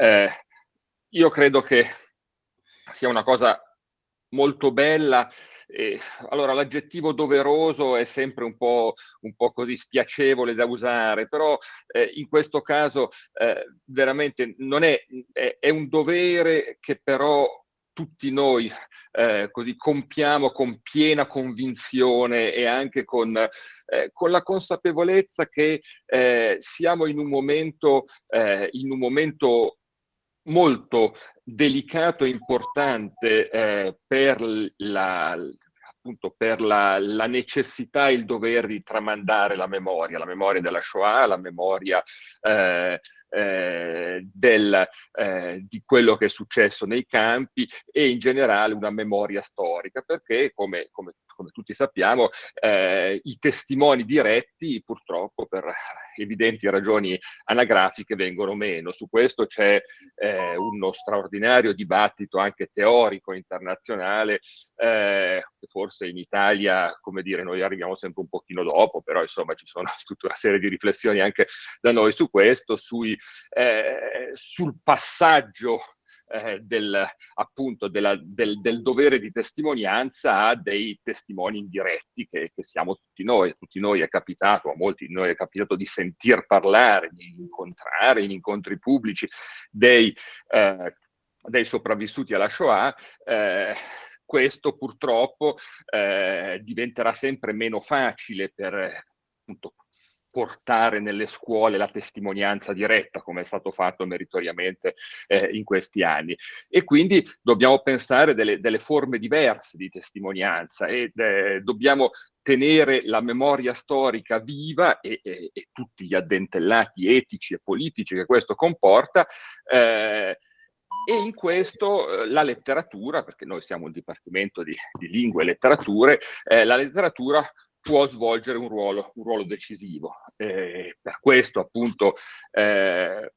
eh, io credo che sia una cosa molto bella. Eh, allora, l'aggettivo doveroso è sempre un po', un po', così spiacevole da usare, però eh, in questo caso eh, veramente non è, è, è, un dovere che però tutti noi eh, così compiamo con piena convinzione e anche con, eh, con la consapevolezza che eh, siamo in un momento, in un momento molto delicato e importante eh, per la, appunto per la, la, necessità e il dovere di tramandare la memoria, la memoria della Shoah, la memoria eh, eh, del, eh, di quello che è successo nei campi e in generale una memoria storica, perché come, come come tutti sappiamo, eh, i testimoni diretti purtroppo per evidenti ragioni anagrafiche vengono meno. Su questo c'è eh, uno straordinario dibattito anche teorico internazionale, eh, forse in Italia, come dire, noi arriviamo sempre un pochino dopo, però insomma ci sono tutta una serie di riflessioni anche da noi su questo, sui, eh, sul passaggio eh, del, appunto della, del, del, dovere di testimonianza a dei testimoni indiretti che, che, siamo tutti noi. A tutti noi è capitato, a molti di noi è capitato di sentir parlare, di incontrare in incontri pubblici dei, eh, dei sopravvissuti alla Shoah. Eh, questo purtroppo eh, diventerà sempre meno facile per appunto, portare nelle scuole la testimonianza diretta, come è stato fatto meritoriamente eh, in questi anni. E quindi dobbiamo pensare delle, delle forme diverse di testimonianza e eh, dobbiamo tenere la memoria storica viva e, e, e, tutti gli addentellati etici e politici che questo comporta. Eh, e in questo eh, la letteratura, perché noi siamo un dipartimento di, di lingue e letterature, eh, la letteratura può svolgere un ruolo, un ruolo decisivo. Eh, per questo appunto eh,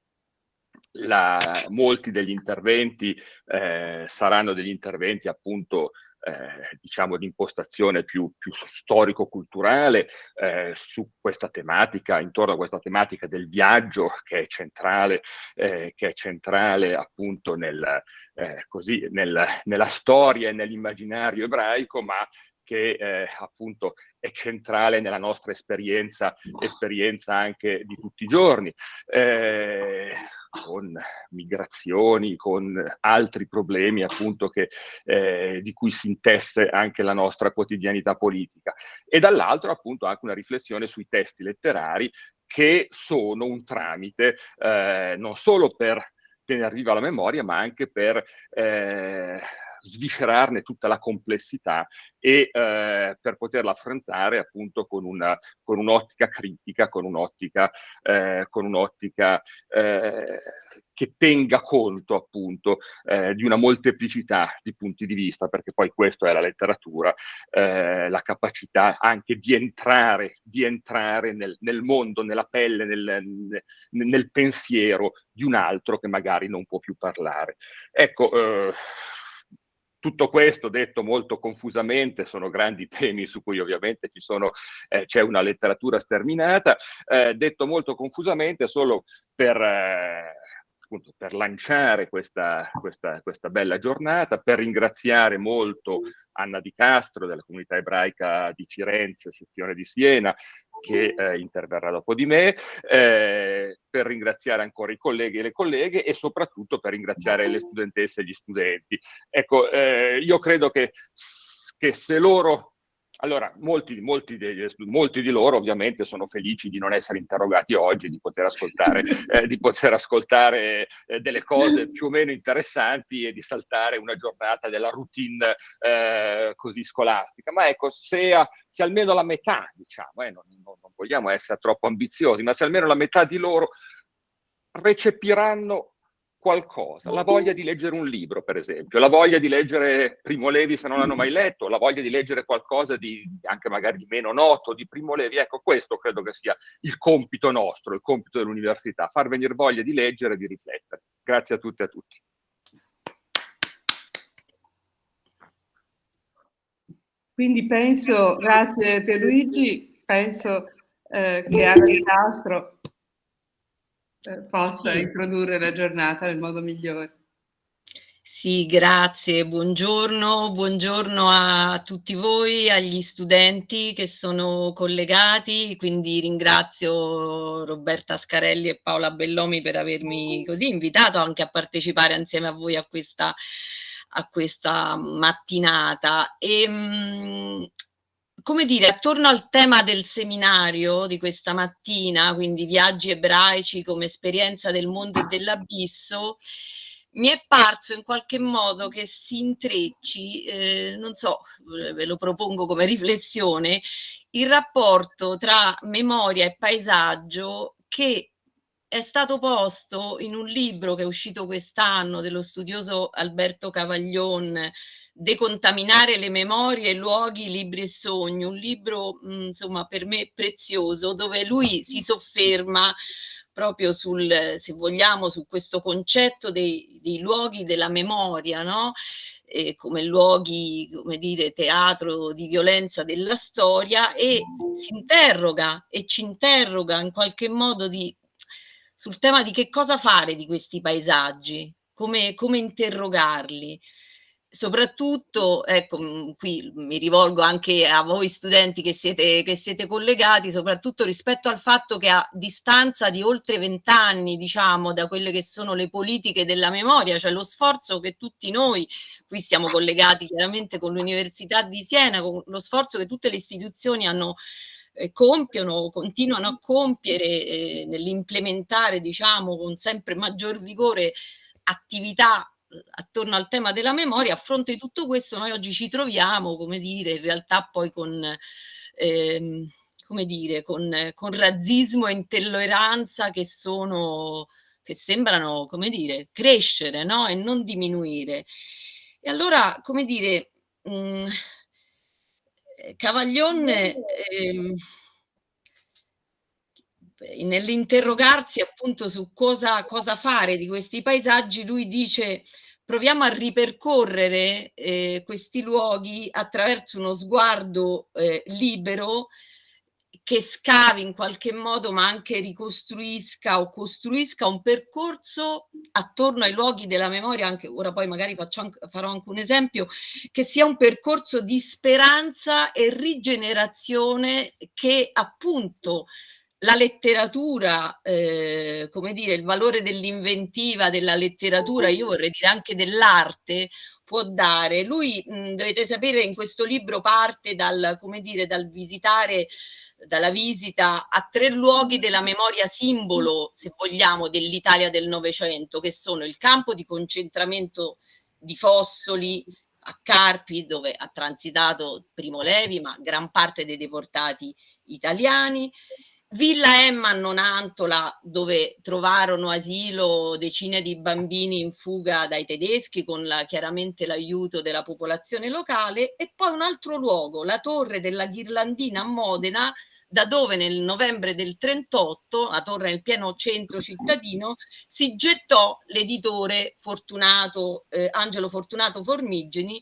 la, molti degli interventi eh, saranno degli interventi appunto eh, diciamo di impostazione più, più storico-culturale eh, su questa tematica, intorno a questa tematica del viaggio che è centrale, eh, che è centrale appunto nel, eh, così, nel, nella storia e nell'immaginario ebraico, ma che eh, appunto è centrale nella nostra esperienza, esperienza anche di tutti i giorni, eh, con migrazioni, con altri problemi appunto che, eh, di cui si intesse anche la nostra quotidianità politica. E dall'altro appunto anche una riflessione sui testi letterari che sono un tramite eh, non solo per tenere viva la memoria, ma anche per eh, sviscerarne tutta la complessità e eh, per poterla affrontare appunto con, una, con un'ottica critica, con un'ottica, eh, con un'ottica eh, che tenga conto appunto eh, di una molteplicità di punti di vista, perché poi questo è la letteratura, eh, la capacità anche di entrare, di entrare nel, nel mondo, nella pelle, nel, nel, pensiero di un altro che magari non può più parlare. Ecco, eh, tutto questo detto molto confusamente, sono grandi temi su cui ovviamente eh, c'è una letteratura sterminata, eh, detto molto confusamente solo per... Eh, appunto, per lanciare questa, questa, questa, bella giornata, per ringraziare molto Anna Di Castro della comunità ebraica di Firenze, sezione di Siena, che eh, interverrà dopo di me, eh, per ringraziare ancora i colleghi e le colleghe e soprattutto per ringraziare le studentesse e gli studenti. Ecco, eh, io credo che, che se loro allora, molti, molti, degli, molti, di loro ovviamente sono felici di non essere interrogati oggi, di poter ascoltare, eh, di poter ascoltare eh, delle cose più o meno interessanti e di saltare una giornata della routine eh, così scolastica. Ma ecco, se, se, almeno la metà, diciamo, eh, non, non, non vogliamo essere troppo ambiziosi, ma se almeno la metà di loro recepiranno qualcosa, la voglia di leggere un libro, per esempio, la voglia di leggere Primo Levi se non l'hanno mai letto, la voglia di leggere qualcosa di anche magari di meno noto di Primo Levi. Ecco, questo credo che sia il compito nostro, il compito dell'università, far venire voglia di leggere e di riflettere. Grazie a tutte e a tutti. Quindi penso, grazie Pierluigi, penso eh, che Di Castro eh, possa sì. introdurre la giornata nel modo migliore. Sì, grazie, buongiorno, buongiorno a tutti voi, agli studenti che sono collegati, quindi ringrazio Roberta Scarelli e Paola Bellomi per avermi così invitato anche a partecipare insieme a voi a questa, a questa mattinata. E, ehm, come dire, attorno al tema del seminario di questa mattina, quindi viaggi ebraici come esperienza del mondo e dell'abisso, mi è parso in qualche modo che si intrecci, eh, non so, ve lo propongo come riflessione, il rapporto tra memoria e paesaggio che è stato posto in un libro che è uscito quest'anno dello studioso Alberto Cavaglion, Decontaminare le memorie, luoghi, libri e sogni, un libro mh, insomma per me prezioso dove lui si sofferma proprio sul, se vogliamo, su questo concetto dei, dei luoghi della memoria, no? Eh, come luoghi, come dire, teatro di violenza della storia e si interroga e ci interroga in qualche modo di, sul tema di che cosa fare di questi paesaggi, come, come interrogarli soprattutto, ecco, mm, qui mi rivolgo anche a voi studenti che siete, che siete collegati, soprattutto rispetto al fatto che a distanza di oltre vent'anni, diciamo, da quelle che sono le politiche della memoria, cioè lo sforzo che tutti noi, qui siamo collegati chiaramente con l'Università di Siena, con lo sforzo che tutte le istituzioni hanno eh, compiono, continuano a compiere eh, nell'implementare, diciamo, con sempre maggior vigore attività attorno al tema della memoria, a fronte di tutto questo noi oggi ci troviamo, come dire, in realtà poi con, ehm, come dire, con, con razzismo e intolleranza che sono, che sembrano, come dire, crescere, no? E non diminuire. E allora, come dire, mh, mm, Cavaglion... Ehm, nell'interrogarsi appunto su cosa, cosa, fare di questi paesaggi, lui dice proviamo a ripercorrere eh, questi luoghi attraverso uno sguardo eh, libero che scavi in qualche modo ma anche ricostruisca o costruisca un percorso attorno ai luoghi della memoria, anche ora poi magari faccio, farò anche un esempio, che sia un percorso di speranza e rigenerazione che appunto la letteratura, eh, come dire, il valore dell'inventiva della letteratura, io vorrei dire anche dell'arte, può dare. Lui, mh, dovete sapere, in questo libro parte dal, come dire, dal visitare, dalla visita a tre luoghi della memoria simbolo, se vogliamo, dell'Italia del Novecento, che sono il campo di concentramento di Fossoli, a Carpi, dove ha transitato Primo Levi, ma gran parte dei deportati italiani, Villa Emma Nonantola, dove trovarono asilo decine di bambini in fuga dai tedeschi con la, chiaramente l'aiuto della popolazione locale, e poi un altro luogo, la torre della Ghirlandina a Modena, da dove nel novembre del 38, la torre nel pieno centro cittadino, si gettò l'editore Fortunato, eh, Angelo Fortunato Formigeni,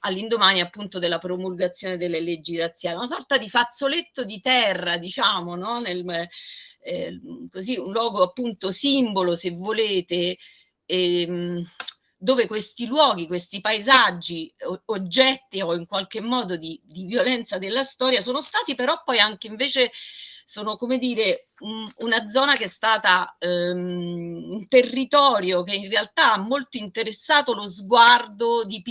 all'indomani appunto della promulgazione delle leggi razziali, una sorta di fazzoletto di terra, diciamo, no? Nel, eh, così un luogo appunto simbolo, se volete, ehm, dove questi luoghi, questi paesaggi, oggetti o in qualche modo di, di violenza della storia sono stati però poi anche invece sono come dire un, una zona che è stata um, un territorio che in realtà ha molto interessato lo sguardo di,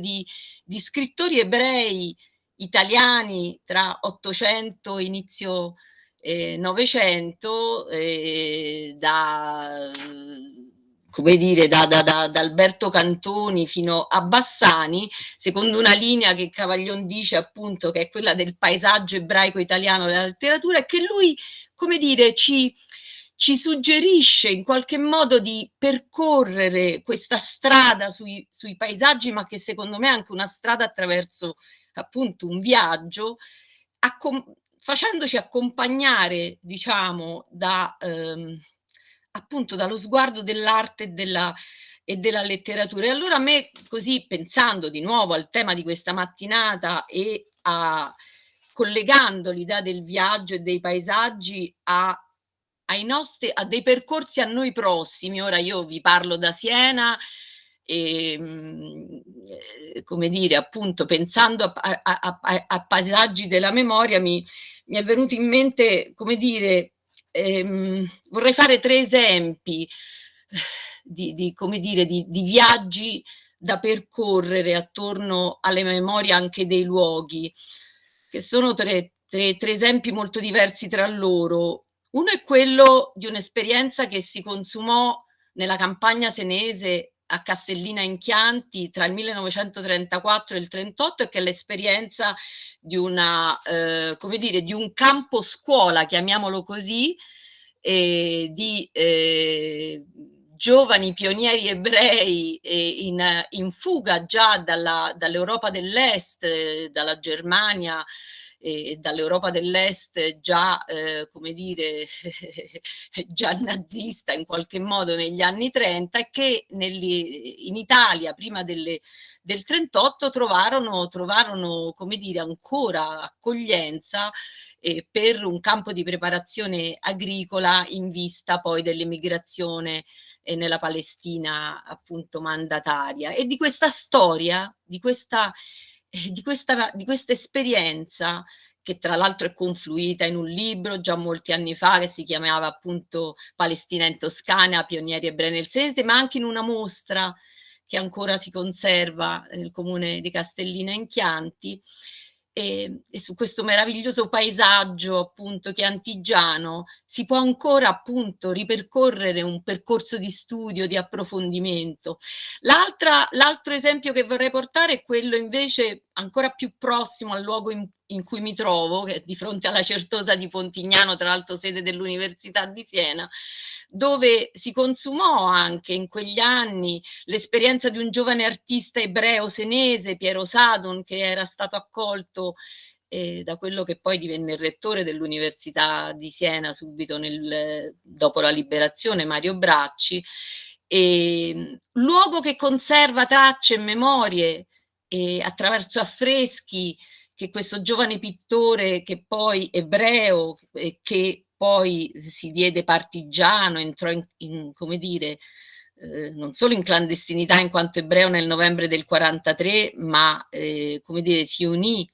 di, di scrittori ebrei italiani tra 800 e inizio eh, 900 eh, da come dire, da, da, da, da, Alberto Cantoni fino a Bassani, secondo una linea che Cavaglion dice appunto che è quella del paesaggio ebraico italiano della letteratura, e che lui, come dire, ci, ci suggerisce in qualche modo di percorrere questa strada sui, sui paesaggi, ma che secondo me è anche una strada attraverso appunto un viaggio, facendoci accompagnare, diciamo, da... Ehm, appunto dallo sguardo dell'arte e della, e della letteratura. E allora a me, così pensando di nuovo al tema di questa mattinata e a, collegando l'idea del viaggio e dei paesaggi a nostri, a dei percorsi a noi prossimi. Ora io vi parlo da Siena e, ehm, come dire, appunto, pensando a, a, a, a, paesaggi della memoria, mi, mi, è venuto in mente, come dire, ehm, vorrei fare tre esempi di, di come dire, di, di viaggi da percorrere attorno alle memorie anche dei luoghi, che sono tre, tre, tre esempi molto diversi tra loro. Uno è quello di un'esperienza che si consumò nella campagna senese a Castellina in Chianti tra il 1934 e il 1938 e che è l'esperienza di una, eh, come dire, di un campo scuola, chiamiamolo così, eh, di eh, giovani pionieri ebrei in, in fuga già dall'Europa dell'Est, dalla Germania, e dall'Europa dell'Est già, eh, come dire, già nazista in qualche modo negli anni 30 e che negli, in Italia prima delle, del 38 trovarono, trovarono, come dire, ancora accoglienza eh, per un campo di preparazione agricola in vista poi dell'emigrazione eh, nella Palestina appunto mandataria. E di questa storia, di questa di questa, di questa esperienza che tra l'altro è confluita in un libro già molti anni fa che si chiamava appunto Palestina in Toscana, Pionieri ebrei nel Senese, ma anche in una mostra che ancora si conserva nel comune di Castellina in Chianti, e, e, su questo meraviglioso paesaggio appunto che è antigiano si può ancora appunto ripercorrere un percorso di studio, di approfondimento. L'altro esempio che vorrei portare è quello invece ancora più prossimo al luogo in, in cui mi trovo, che è di fronte alla Certosa di Pontignano, tra l'altro sede dell'Università di Siena, dove si consumò anche in quegli anni l'esperienza di un giovane artista ebreo senese, Piero Sadon, che era stato accolto eh, da quello che poi divenne il rettore dell'Università di Siena subito nel, dopo la liberazione, Mario Bracci, e, luogo che conserva tracce e memorie eh, attraverso affreschi che questo giovane pittore che poi ebreo, eh, che poi si diede partigiano, entrò in, in come dire, eh, non solo in clandestinità in quanto ebreo nel novembre del 43, ma eh, come dire, si unì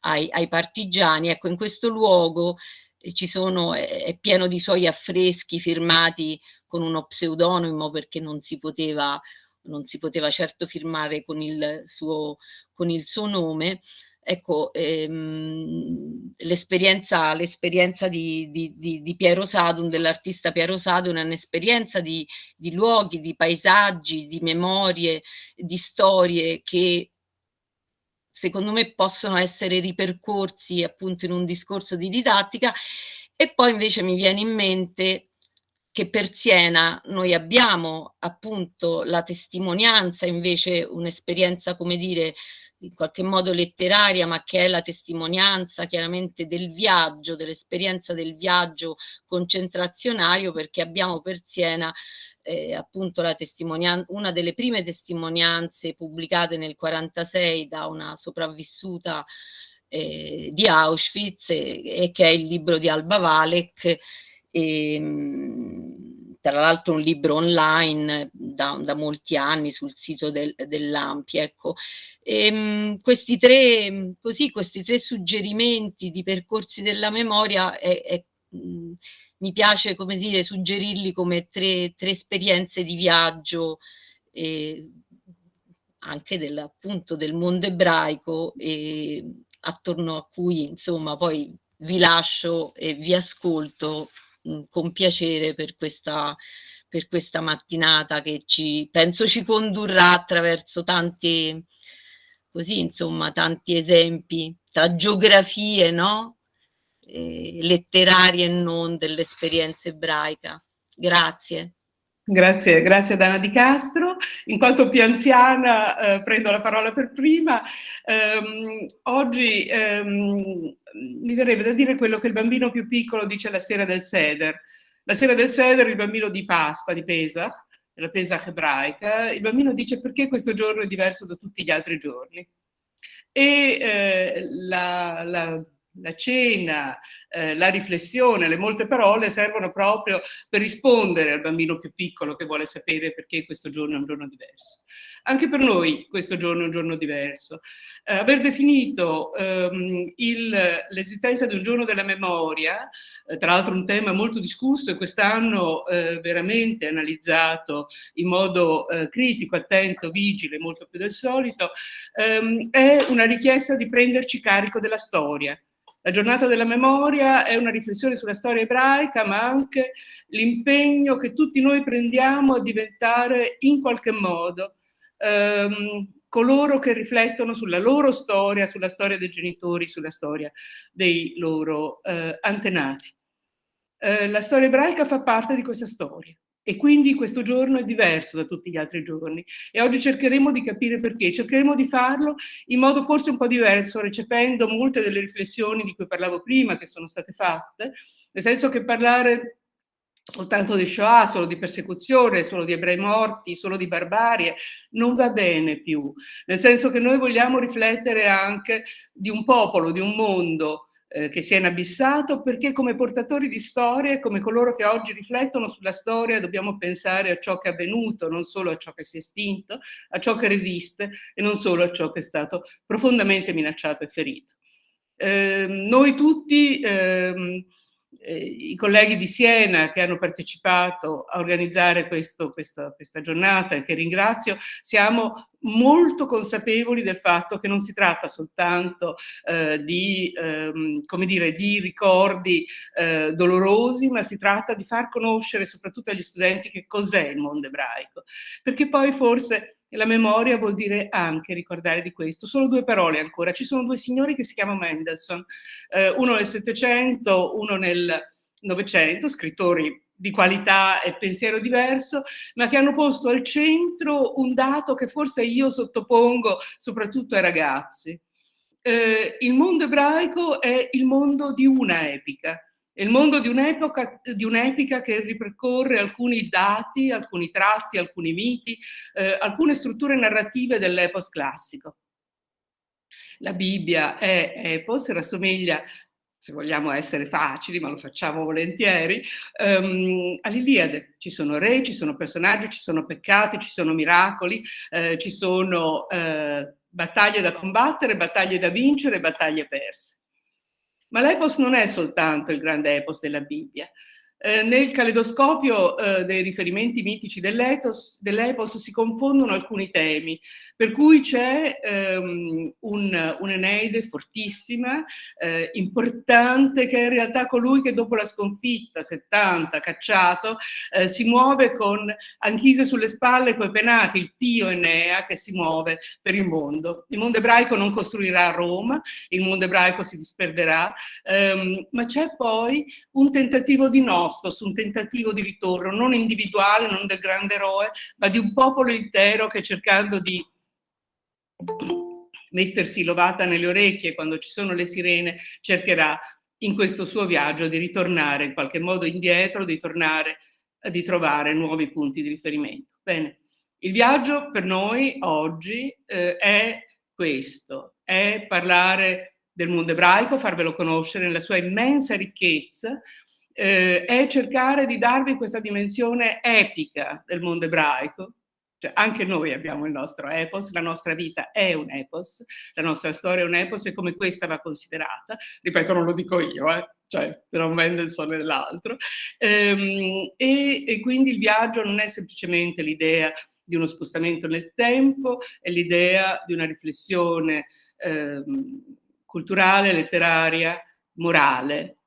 ai, ai, partigiani. Ecco, in questo luogo eh, ci sono, è, pieno di suoi affreschi firmati con uno pseudonimo perché non si poteva, non si poteva certo firmare con il suo, con il suo nome ecco, ehm, l'esperienza, di, di, di, di, Piero Sadun, dell'artista Piero Sadun, è un'esperienza di luoghi, di paesaggi, di memorie, di storie che secondo me possono essere ripercorsi appunto in un discorso di didattica. E poi invece mi viene in mente che per Siena noi abbiamo appunto la testimonianza, invece un'esperienza, come dire, in qualche modo letteraria, ma che è la testimonianza chiaramente del viaggio, dell'esperienza del viaggio concentrazionario, perché abbiamo per Siena eh, appunto la una delle prime testimonianze pubblicate nel 1946 da una sopravvissuta eh, di Auschwitz e, e, che è il libro di Alba Valek. E, ehm, tra l'altro un libro online da, da, molti anni sul sito del, dell'Ampi. Ecco. E, ehm, questi, tre, così, questi tre suggerimenti di percorsi della memoria è, è, mh, mi piace come dire, suggerirli come tre, tre esperienze di viaggio eh, anche del, appunto del mondo ebraico e attorno a cui insomma poi vi lascio e vi ascolto Mhmm, con piacere per questa, per questa mattinata che ci, penso ci condurrà attraverso tanti, così insomma, tanti esempi tra geografie, no? Eh, letterarie e non dell'esperienza ebraica. Grazie. Grazie, grazie ad Anna Di Castro. In quanto più anziana eh, prendo la parola per prima. Um, oggi um, mi verrebbe da dire quello che il bambino più piccolo dice la sera del Seder. La sera del Seder, il bambino di Pasqua, di Pesach, la Pesach ebraica, il bambino dice perché questo giorno è diverso da tutti gli altri giorni. E eh, la, la la cena, eh, la riflessione, le molte parole servono proprio per rispondere al bambino più piccolo che vuole sapere perché questo giorno è un giorno diverso. Anche per noi questo giorno è un giorno diverso. Eh, aver definito ehm, l'esistenza di un giorno della memoria, eh, tra l'altro un tema molto discusso e quest'anno eh, veramente analizzato in modo eh, critico, attento, vigile, molto più del solito, ehm, è una richiesta di prenderci carico della storia. La giornata della memoria è una riflessione sulla storia ebraica, ma anche l'impegno che tutti noi prendiamo a diventare in qualche modo ehm, coloro che riflettono sulla loro storia, sulla storia dei genitori, sulla storia dei loro eh, antenati. Eh, la storia ebraica fa parte di questa storia e quindi questo giorno è diverso da tutti gli altri giorni. E oggi cercheremo di capire perché, cercheremo di farlo in modo forse un po' diverso, recependo molte delle riflessioni di cui parlavo prima che sono state fatte, nel senso che parlare soltanto di Shoah, solo di persecuzione, solo di ebrei morti, solo di barbarie, non va bene più, nel senso che noi vogliamo riflettere anche di un popolo, di un mondo eh, che si è inabissato, perché come portatori di storie, come coloro che oggi riflettono sulla storia, dobbiamo pensare a ciò che è avvenuto, non solo a ciò che si è estinto, a ciò che resiste e non solo a ciò che è stato profondamente minacciato e ferito. Eh, noi tutti... Eh, eh, i colleghi di Siena che hanno partecipato a organizzare questo, questo, questa giornata che ringrazio, siamo molto consapevoli del fatto che non si tratta soltanto eh, di, ehm, come dire, di ricordi eh, dolorosi, ma si tratta di far conoscere soprattutto agli studenti che cos'è il mondo ebraico, perché poi forse la memoria vuol dire anche ricordare di questo. Solo due parole ancora. Ci sono due signori che si chiamano Mendelssohn, eh, uno nel Settecento, uno nel Novecento, scrittori di qualità e pensiero diverso, ma che hanno posto al centro un dato che forse io sottopongo soprattutto ai ragazzi. Eh, il mondo ebraico è il mondo di una epica, è il mondo di un'epoca, di che ripercorre alcuni dati, alcuni tratti, alcuni miti, eh, alcune strutture narrative dell'epos classico. La Bibbia è epos, rassomiglia se vogliamo essere facili, ma lo facciamo volentieri, um, all'Iliade. Ci sono re, ci sono personaggi, ci sono peccati, ci sono miracoli, eh, ci sono eh, battaglie da combattere, battaglie da vincere, battaglie perse. Ma l'epos non è soltanto il grande epos della Bibbia, eh, nel caleidoscopio eh, dei riferimenti mitici dell'epos, dell'epos si confondono alcuni temi, per cui c'è ehm, un, un'Eneide fortissima, eh, importante, che è in realtà colui che dopo la sconfitta, 70, cacciato, eh, si muove con Anchise sulle spalle, coi penati, il pio Enea che si muove per il mondo. Il mondo ebraico non costruirà Roma, il mondo ebraico si disperderà, ehm, ma c'è poi un tentativo di no su un tentativo di ritorno, non individuale, non del grande eroe, ma di un popolo intero che cercando di mettersi l'ovata nelle orecchie quando ci sono le sirene, cercherà in questo suo viaggio di ritornare in qualche modo indietro, di tornare, di trovare nuovi punti di riferimento. Bene, il viaggio per noi oggi eh, è questo, è parlare del mondo ebraico, farvelo conoscere nella sua immensa ricchezza, eh, è cercare di darvi questa dimensione epica del mondo ebraico. Cioè, anche noi abbiamo il nostro epos, la nostra vita è un epos, la nostra storia è un epos e come questa va considerata. Ripeto, non lo dico io, eh, cioè per un Mendelssohn e l'altro. Ehm, e, e quindi il viaggio non è semplicemente l'idea di uno spostamento nel tempo, è l'idea di una riflessione ehm, culturale, letteraria, morale,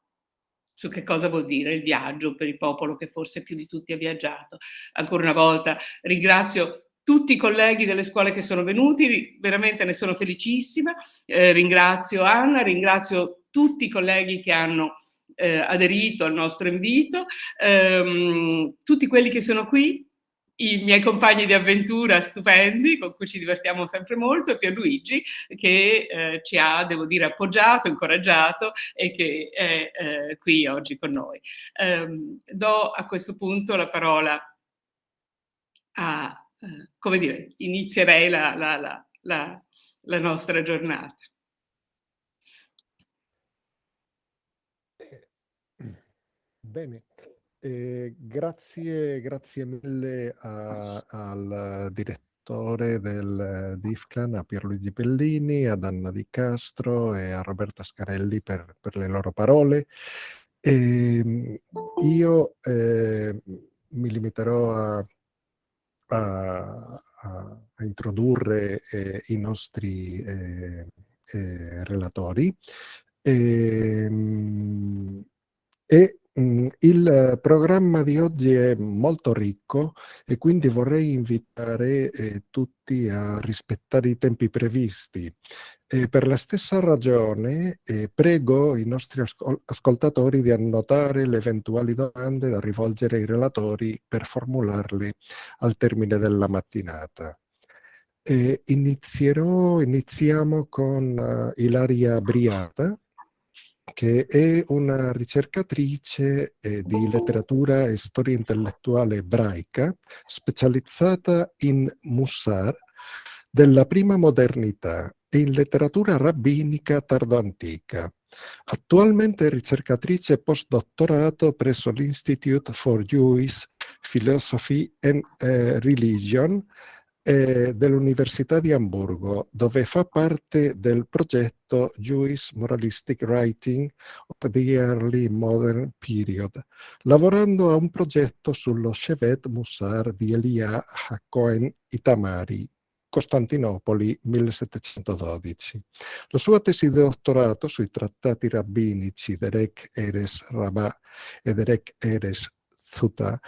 su che cosa vuol dire il viaggio per il popolo che forse più di tutti ha viaggiato. Ancora una volta ringrazio tutti i colleghi delle scuole che sono venuti, veramente ne sono felicissima, eh, ringrazio Anna, ringrazio tutti i colleghi che hanno eh, aderito al nostro invito, ehm, tutti quelli che sono qui, i miei compagni di avventura stupendi, con cui ci divertiamo sempre molto, e Pierluigi, che eh, ci ha, devo dire, appoggiato, incoraggiato e che è eh, qui oggi con noi. Um, do a questo punto la parola a, uh, come dire, inizierei la, la, la, la nostra giornata. Eh, bene, eh, grazie, grazie mille a, al direttore del DIFCLAN, a Pierluigi Bellini, ad Anna Di Castro e a Roberta Scarelli per, per le loro parole. E ehm, io eh, mi limiterò a, a, a introdurre eh, i nostri eh, eh relatori. Ehm, e il programma di oggi è molto ricco e quindi vorrei invitare eh, tutti a rispettare i tempi previsti. E per la stessa ragione eh, prego i nostri ascol ascoltatori di annotare le eventuali domande da rivolgere ai relatori per formularle al termine della mattinata. Eh, inizierò, iniziamo con uh, Ilaria Briata, che è una ricercatrice eh, di letteratura e storia intellettuale ebraica, specializzata in Mussar della prima modernità e in letteratura rabbinica tardoantica. Attualmente è ricercatrice postdottorato presso l'Institute for Jewish Philosophy and uh, Religion eh, dell'Università di Amburgo, dove fa parte del progetto Jewish Moralistic Writing of the Early Modern Period, lavorando a un progetto sullo Shevet Mussar di Elia Hakohen Itamari, Costantinopoli 1712. La sua tesi di dottorato sui trattati rabbinici Derek Eres Rabbah e Derek Eres Zuta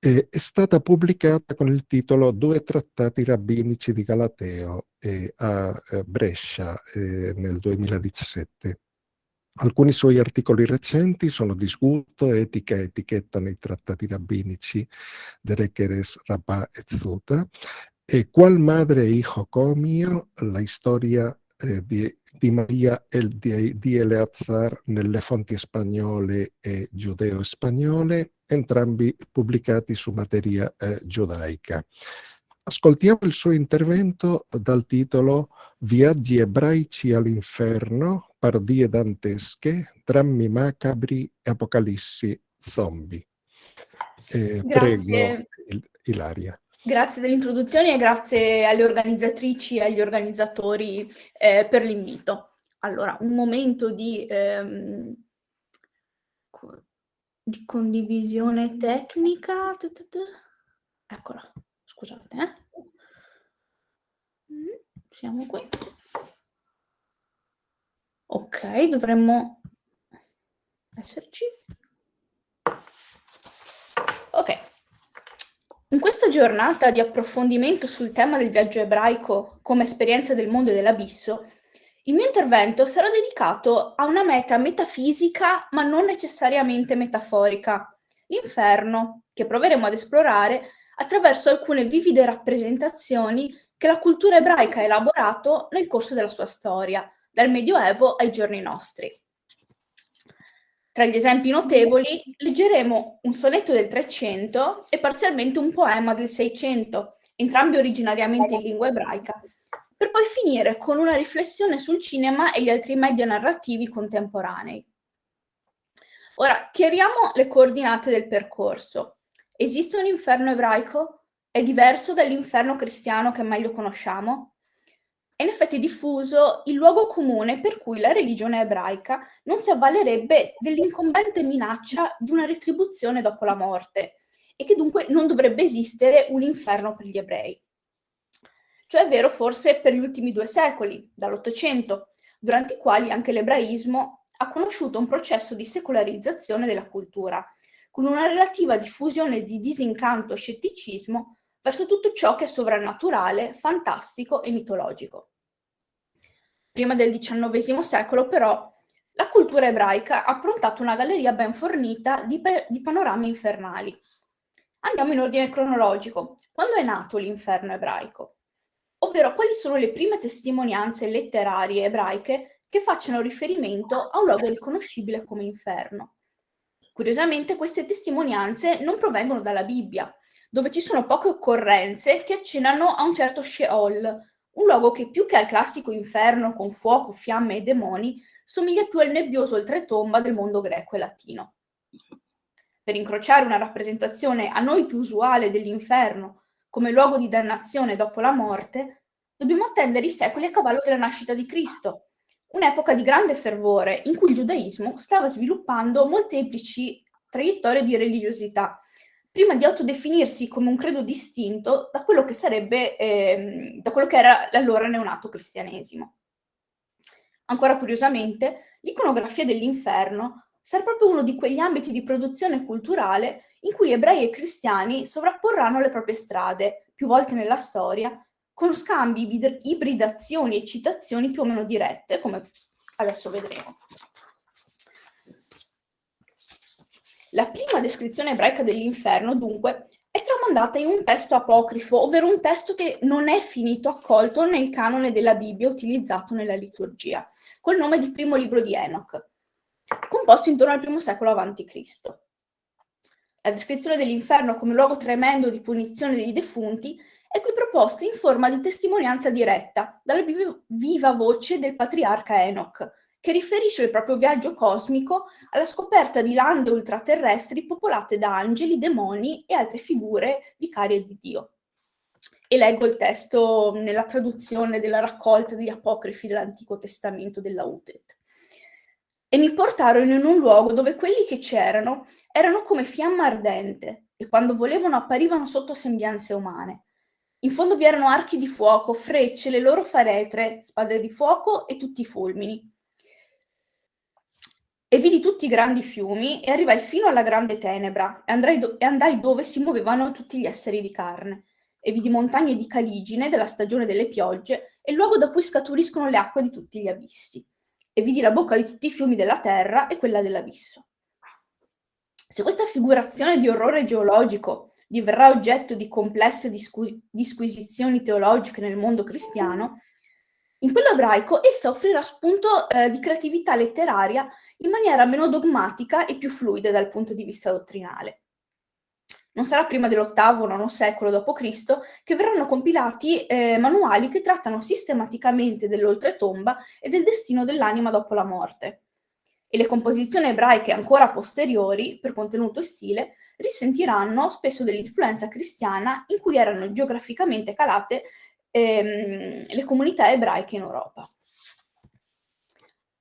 eh, è stata pubblicata con il titolo Due trattati rabbinici di Galateo eh, a Brescia eh, nel 2017. Alcuni suoi articoli recenti sono Disgusto, Etica e Etichetta nei trattati rabbinici de Requeres Rabbà e Zuta e Qual madre e hijo comio, la storia eh, di, di, Maria e di, Eleazar nelle fonti spagnole e giudeo-spagnole, entrambi pubblicati su materia eh, giudaica. Ascoltiamo il suo intervento dal titolo Viaggi ebraici all'inferno, parodie dantesche, drammi macabri e apocalissi zombie. Eh, prego, Ilaria. Grazie dell'introduzione e grazie alle organizzatrici e agli organizzatori eh, per l'invito. Allora, un momento di, ehm, di condivisione tecnica. Eccola, scusate. Eh. Mm, siamo qui. Ok, dovremmo esserci. Ok. In questa giornata di approfondimento sul tema del viaggio ebraico come esperienza del mondo e dell'abisso, il mio intervento sarà dedicato a una meta metafisica ma non necessariamente metaforica, l'inferno, che proveremo ad esplorare attraverso alcune vivide rappresentazioni che la cultura ebraica ha elaborato nel corso della sua storia, dal Medioevo ai giorni nostri. Tra gli esempi notevoli leggeremo un sonetto del 300 e parzialmente un poema del 600, entrambi originariamente in lingua ebraica, per poi finire con una riflessione sul cinema e gli altri media narrativi contemporanei. Ora, chiariamo le coordinate del percorso. Esiste un inferno ebraico? È diverso dall'inferno cristiano che meglio conosciamo? È in effetti diffuso il luogo comune per cui la religione ebraica non si avvalerebbe dell'incombente minaccia di una retribuzione dopo la morte e che dunque non dovrebbe esistere un inferno per gli ebrei. Ciò è vero forse per gli ultimi due secoli, dall'Ottocento, durante i quali anche l'ebraismo ha conosciuto un processo di secolarizzazione della cultura, con una relativa diffusione di disincanto e scetticismo verso tutto ciò che è sovrannaturale, fantastico e mitologico. Prima del XIX secolo, però, la cultura ebraica ha approntato una galleria ben fornita di, di panorami infernali. Andiamo in ordine cronologico. Quando è nato l'inferno ebraico? Ovvero, quali sono le prime testimonianze letterarie ebraiche che facciano riferimento a un luogo riconoscibile come inferno? Curiosamente, queste testimonianze non provengono dalla Bibbia, dove ci sono poche occorrenze che accennano a un certo Sheol, un luogo che più che al classico inferno con fuoco, fiamme e demoni, somiglia più al nebbioso oltretomba del mondo greco e latino. per incrociare una rappresentazione a noi più usuale dell'inferno come luogo di dannazione dopo la morte, dobbiamo attendere i secoli a cavallo della nascita di Cristo, un'epoca di grande fervore in cui il giudaismo stava sviluppando molteplici traiettorie di religiosità, prima di autodefinirsi come un credo distinto da quello che sarebbe, eh, da quello che era l'allora neonato cristianesimo. Ancora curiosamente, l'iconografia dell'inferno sarà proprio uno di quegli ambiti di produzione culturale in cui ebrei e cristiani sovrapporranno le proprie strade, più volte nella storia, con scambi, ibridazioni e citazioni più o meno dirette, come adesso vedremo. La prima descrizione ebraica dell'inferno, dunque, è tramandata in un testo apocrifo, ovvero un testo che non è finito accolto nel canone della Bibbia utilizzato nella liturgia, col nome di primo libro di Enoch, composto intorno al primo secolo a.C. La descrizione dell'inferno come luogo tremendo di punizione dei defunti è qui proposta in forma di testimonianza diretta dalla viva voce del patriarca Enoch, che riferisce il proprio viaggio cosmico alla scoperta di lande ultraterrestri popolate da angeli, demoni e altre figure vicarie di Dio. E leggo il testo nella traduzione della raccolta degli apocrifi dell'Antico Testamento della UTET. E mi portarono in un luogo dove quelli che c'erano erano come fiamma ardente e quando volevano apparivano sotto sembianze umane in fondo vi erano archi di fuoco, frecce, le loro faretre, spade di fuoco e tutti i fulmini. E vidi tutti i grandi fiumi e arrivai fino alla grande tenebra e, do e andai dove si muovevano tutti gli esseri di carne. E vidi montagne di caligine della stagione delle piogge e luogo da cui scaturiscono le acque di tutti gli abissi. E vidi la bocca di tutti i fiumi della terra e quella dell'abisso. Se questa figurazione di orrore geologico diverrà oggetto di complesse disquisizioni teologiche nel mondo cristiano, in quello ebraico essa offrirà spunto eh, di creatività letteraria in maniera meno dogmatica e più fluida dal punto di vista dottrinale. Non sarà prima dell'ottavo o nono secolo d.C. che verranno compilati eh, manuali che trattano sistematicamente dell'oltretomba e del destino dell'anima dopo la morte. E le composizioni ebraiche ancora posteriori, per contenuto e stile, risentiranno spesso dell'influenza cristiana in cui erano geograficamente calate ehm, le comunità ebraiche in Europa.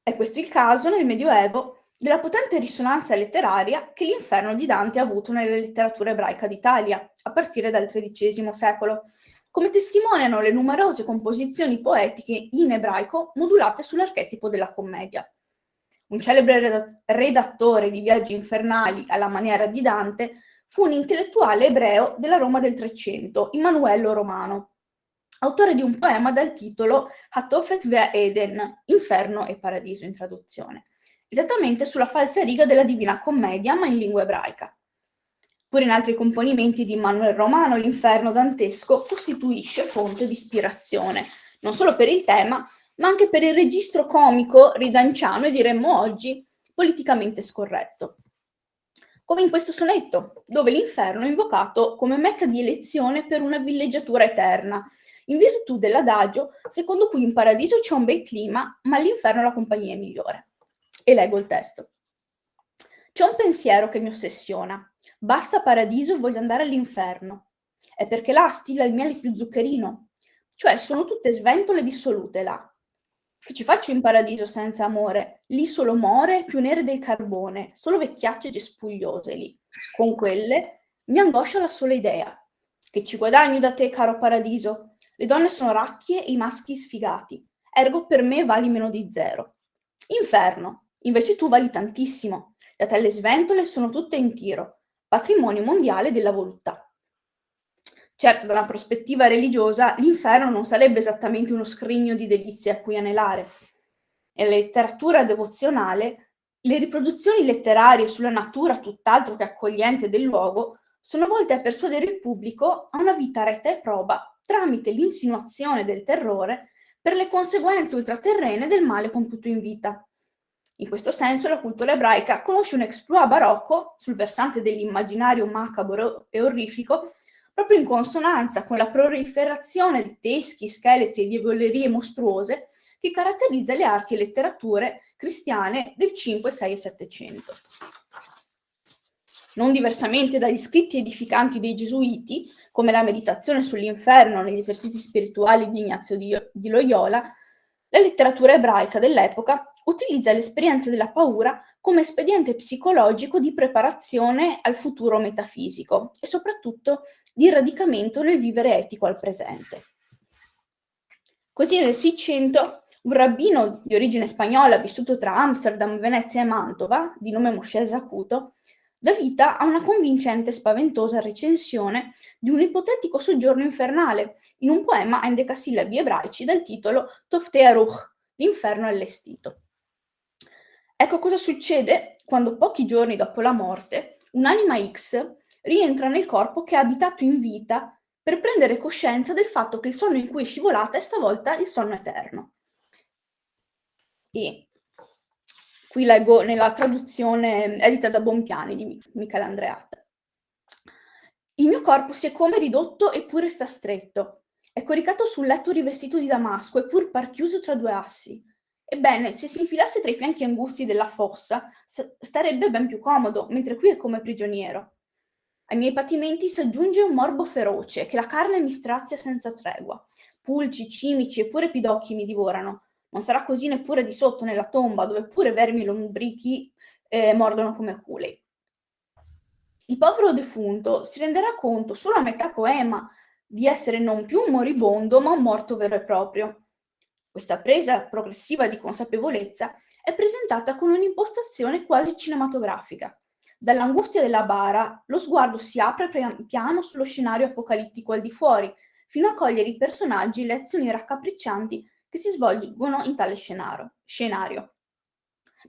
È questo il caso nel Medioevo della potente risonanza letteraria che l'inferno di Dante ha avuto nella letteratura ebraica d'Italia, a partire dal XIII secolo, come testimoniano le numerose composizioni poetiche in ebraico modulate sull'archetipo della commedia. Un celebre redattore di viaggi infernali alla maniera di Dante, fu un intellettuale ebreo della Roma del Trecento, Immanuello Romano, autore di un poema dal titolo Hatofet Vea Eden, Inferno e Paradiso in traduzione, esattamente sulla falsa riga della Divina Commedia, ma in lingua ebraica. Pur in altri componimenti di Immanuel Romano, l'inferno dantesco costituisce fonte di ispirazione, non solo per il tema, ma anche per il registro comico ridanciano e diremmo oggi politicamente scorretto. Come in questo sonetto, dove l'inferno è invocato come mecca di elezione per una villeggiatura eterna, in virtù dell'adagio secondo cui in paradiso c'è un bel clima, ma all'inferno la compagnia è migliore. E leggo il testo. C'è un pensiero che mi ossessiona. Basta paradiso e voglio andare all'inferno. È perché là stilla il miele più zuccherino. Cioè sono tutte sventole dissolute là, che ci faccio in paradiso senza amore? Lì solo more più nere del carbone, solo vecchiacce gespugliose lì. Con quelle mi angoscia la sola idea. Che ci guadagni da te, caro paradiso? Le donne sono racchie e i maschi sfigati. Ergo per me vali meno di zero. Inferno, invece tu vali tantissimo. Le sventole sono tutte in tiro. Patrimonio mondiale della voluttà. Certo, da una prospettiva religiosa, l'inferno non sarebbe esattamente uno scrigno di delizie a cui anelare. Nella letteratura devozionale, le riproduzioni letterarie sulla natura tutt'altro che accogliente del luogo sono volte a persuadere il pubblico a una vita retta e proba tramite l'insinuazione del terrore per le conseguenze ultraterrene del male compiuto in vita. In questo senso la cultura ebraica conosce un exploit barocco sul versante dell'immaginario macabro e orrifico proprio in consonanza con la proliferazione di teschi, scheletri e diavolerie mostruose che caratterizza le arti e letterature cristiane del 5, 6 e 700. non diversamente dagli scritti edificanti dei Gesuiti, come la meditazione sull'inferno negli esercizi spirituali di Ignazio di, Loyola, la letteratura ebraica dell'epoca utilizza l'esperienza della paura come espediente psicologico di preparazione al futuro metafisico e soprattutto di radicamento nel vivere etico al presente. Così nel 600 un rabbino di origine spagnola vissuto tra Amsterdam, Venezia e Mantova, di nome Moshe Zacuto, dà vita a una convincente e spaventosa recensione di un ipotetico soggiorno infernale in un poema a endecasillabi ebraici dal titolo Tofte Aruch, l'inferno allestito. Ecco cosa succede quando pochi giorni dopo la morte un'anima X rientra nel corpo che ha abitato in vita per prendere coscienza del fatto che il sonno in cui è scivolata è stavolta il sonno eterno. E Qui leggo nella traduzione edita da Bompiani di Michele Andreatta. Il mio corpo si è come ridotto eppure sta stretto. È coricato sul letto rivestito di damasco eppur par chiuso tra due assi. Ebbene, se si infilasse tra i fianchi angusti della fossa, starebbe ben più comodo, mentre qui è come prigioniero. Ai miei patimenti si aggiunge un morbo feroce, che la carne mi strazia senza tregua. Pulci, cimici e pure pidocchi mi divorano. Non sarà così neppure di sotto nella tomba, dove pure vermi lombrichi eh, mordono come culi. Il povero defunto si renderà conto solo a metà poema di essere non più un moribondo, ma un morto vero e proprio. Questa presa progressiva di consapevolezza è presentata con un'impostazione quasi cinematografica. Dall'angustia della bara, lo sguardo si apre pian piano sullo scenario apocalittico al di fuori, fino a cogliere i personaggi e le azioni raccapriccianti che si svolgono in tale scenario. scenario.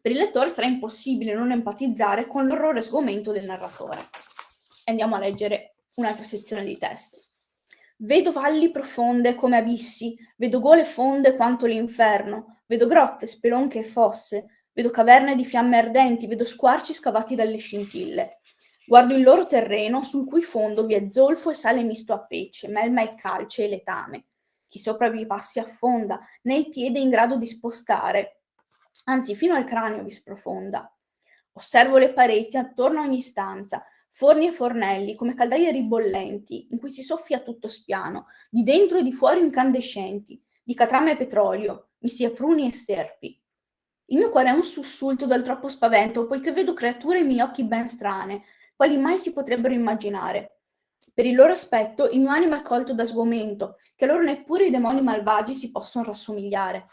Per il lettore sarà impossibile non empatizzare con l'orrore sgomento del narratore. Andiamo a leggere un'altra sezione di testo. Vedo valli profonde come abissi, vedo gole fonde quanto l'inferno, vedo grotte, spelonche e fosse, vedo caverne di fiamme ardenti, vedo squarci scavati dalle scintille. Guardo il loro terreno, sul cui fondo vi è zolfo e sale misto a pece, melma e calce e letame. Chi sopra vi passi affonda, né il piede in grado di spostare, anzi fino al cranio vi sprofonda. Osservo le pareti attorno a ogni stanza, forni e fornelli come caldaie ribollenti, in cui si soffia tutto spiano, di dentro e di fuori incandescenti, di catrame e petrolio, misti a pruni e sterpi. Il mio cuore è un sussulto dal troppo spavento, poiché vedo creature ai miei occhi ben strane, quali mai si potrebbero immaginare. Per il loro aspetto il mio animo è colto da sgomento, che loro neppure i demoni malvagi si possono rassomigliare.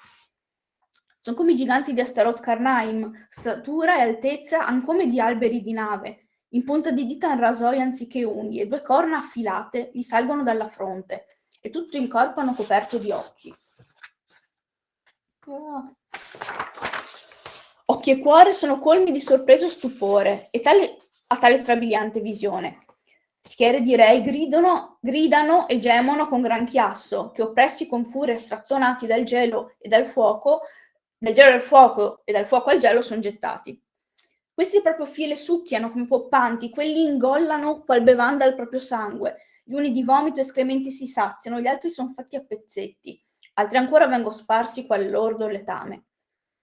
Sono come i giganti di Astaroth Karnaim, statura e altezza ancome di alberi di nave, in punta di dita in rasoio anziché unghie, due corna affilate gli salgono dalla fronte, e tutto il corpo hanno coperto di occhi. Oh. Occhi e cuore sono colmi di sorpreso stupore, e tale, a tale strabiliante visione. Schiere di rei gridano, gridano e gemono con gran chiasso, che oppressi con furia strattonati dal gelo e dal fuoco, dal gelo al fuoco e dal fuoco al gelo sono gettati. Questi proprio file succhiano come poppanti, quelli ingollano qual bevanda il proprio sangue, gli uni di vomito e escrementi si saziano, gli altri sono fatti a pezzetti, altri ancora vengono sparsi qual lordo letame.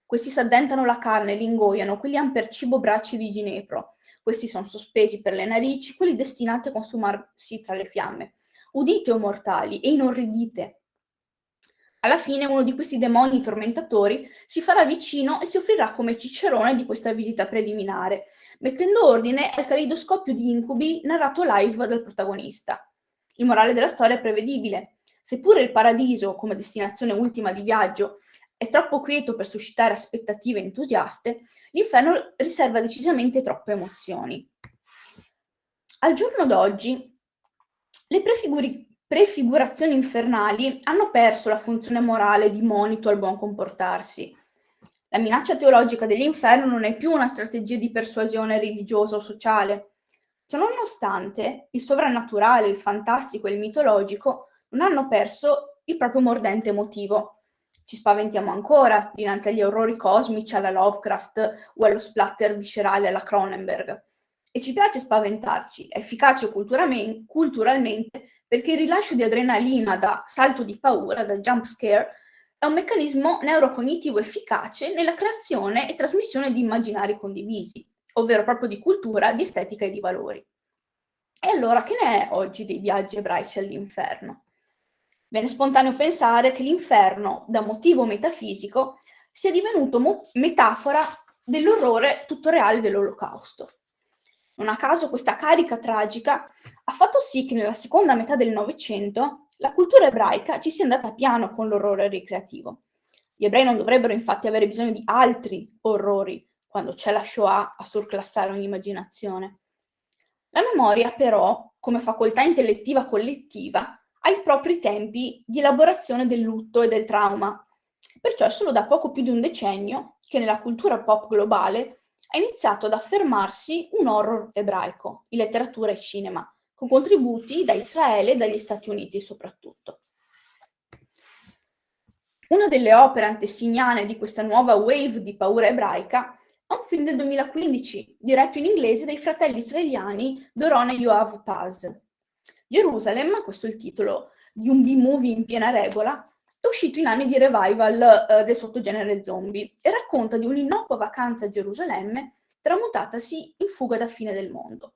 Questi s'addentano la carne, li ingoiano, quelli han per cibo bracci di ginepro, questi sono sospesi per le narici, quelli destinati a consumarsi tra le fiamme. Udite, o mortali, e inorridite. Alla fine uno di questi demoni tormentatori si farà vicino e si offrirà come cicerone di questa visita preliminare, mettendo ordine al calidoscopio di incubi narrato live dal protagonista. Il morale della storia è prevedibile. Seppure il paradiso, come destinazione ultima di viaggio, è troppo quieto per suscitare aspettative entusiaste, l'inferno riserva decisamente troppe emozioni. Al giorno d'oggi, le prefigurazioni infernali hanno perso la funzione morale di monito al buon comportarsi. La minaccia teologica dell'inferno non è più una strategia di persuasione religiosa o sociale. Ciononostante, il sovrannaturale, il fantastico e il mitologico non hanno perso il proprio mordente motivo. Ci spaventiamo ancora dinanzi agli orrori cosmici alla Lovecraft o allo splatter viscerale alla Cronenberg. E ci piace spaventarci, è efficace culturalmente perché il rilascio di adrenalina da salto di paura, da jump scare, è un meccanismo neurocognitivo efficace nella creazione e trasmissione di immaginari condivisi. ovvero proprio di cultura, di estetica e di valori. E allora che ne è oggi dei viaggi ebraici all'inferno? Viene spontaneo pensare che l'inferno, da motivo metafisico, sia divenuto metafora dell'orrore tutto reale dell'olocausto. Non a caso questa carica tragica ha fatto sì che nella seconda metà del Novecento la cultura ebraica ci sia andata piano con l'orrore ricreativo. Gli ebrei non dovrebbero infatti avere bisogno di altri orrori quando c'è la Shoah a surclassare ogni immaginazione. La memoria, però, come facoltà intellettiva collettiva, ha i propri tempi di elaborazione del lutto e del trauma. Perciò è solo da poco più di un decennio che nella cultura pop globale ha iniziato ad affermarsi un horror ebraico in letteratura e cinema, con contributi da Israele e dagli Stati Uniti soprattutto. Una delle opere antesignane di questa nuova wave di paura ebraica è un film del 2015, diretto in inglese dai fratelli israeliani Doron e Yoav Paz. Gerusalem, questo è il titolo di un B-movie in piena regola, è uscito in anni di revival eh, del sottogenere zombie e racconta di un'innocua vacanza a Gerusalemme tramutatasi in fuga da fine del mondo.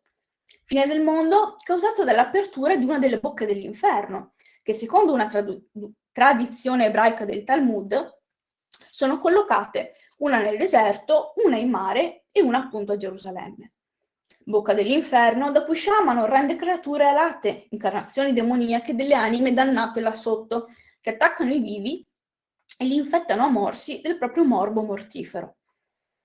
Fine del mondo causata dall'apertura di una delle bocche dell'inferno, che secondo una tradizione ebraica del Talmud sono collocate una nel deserto, una in mare e una appunto a Gerusalemme. Bocca dell'inferno, da cui sciamano orrende creature alate, incarnazioni demoniache delle anime dannate là sotto, che attaccano i vivi e li infettano a morsi del proprio morbo mortifero.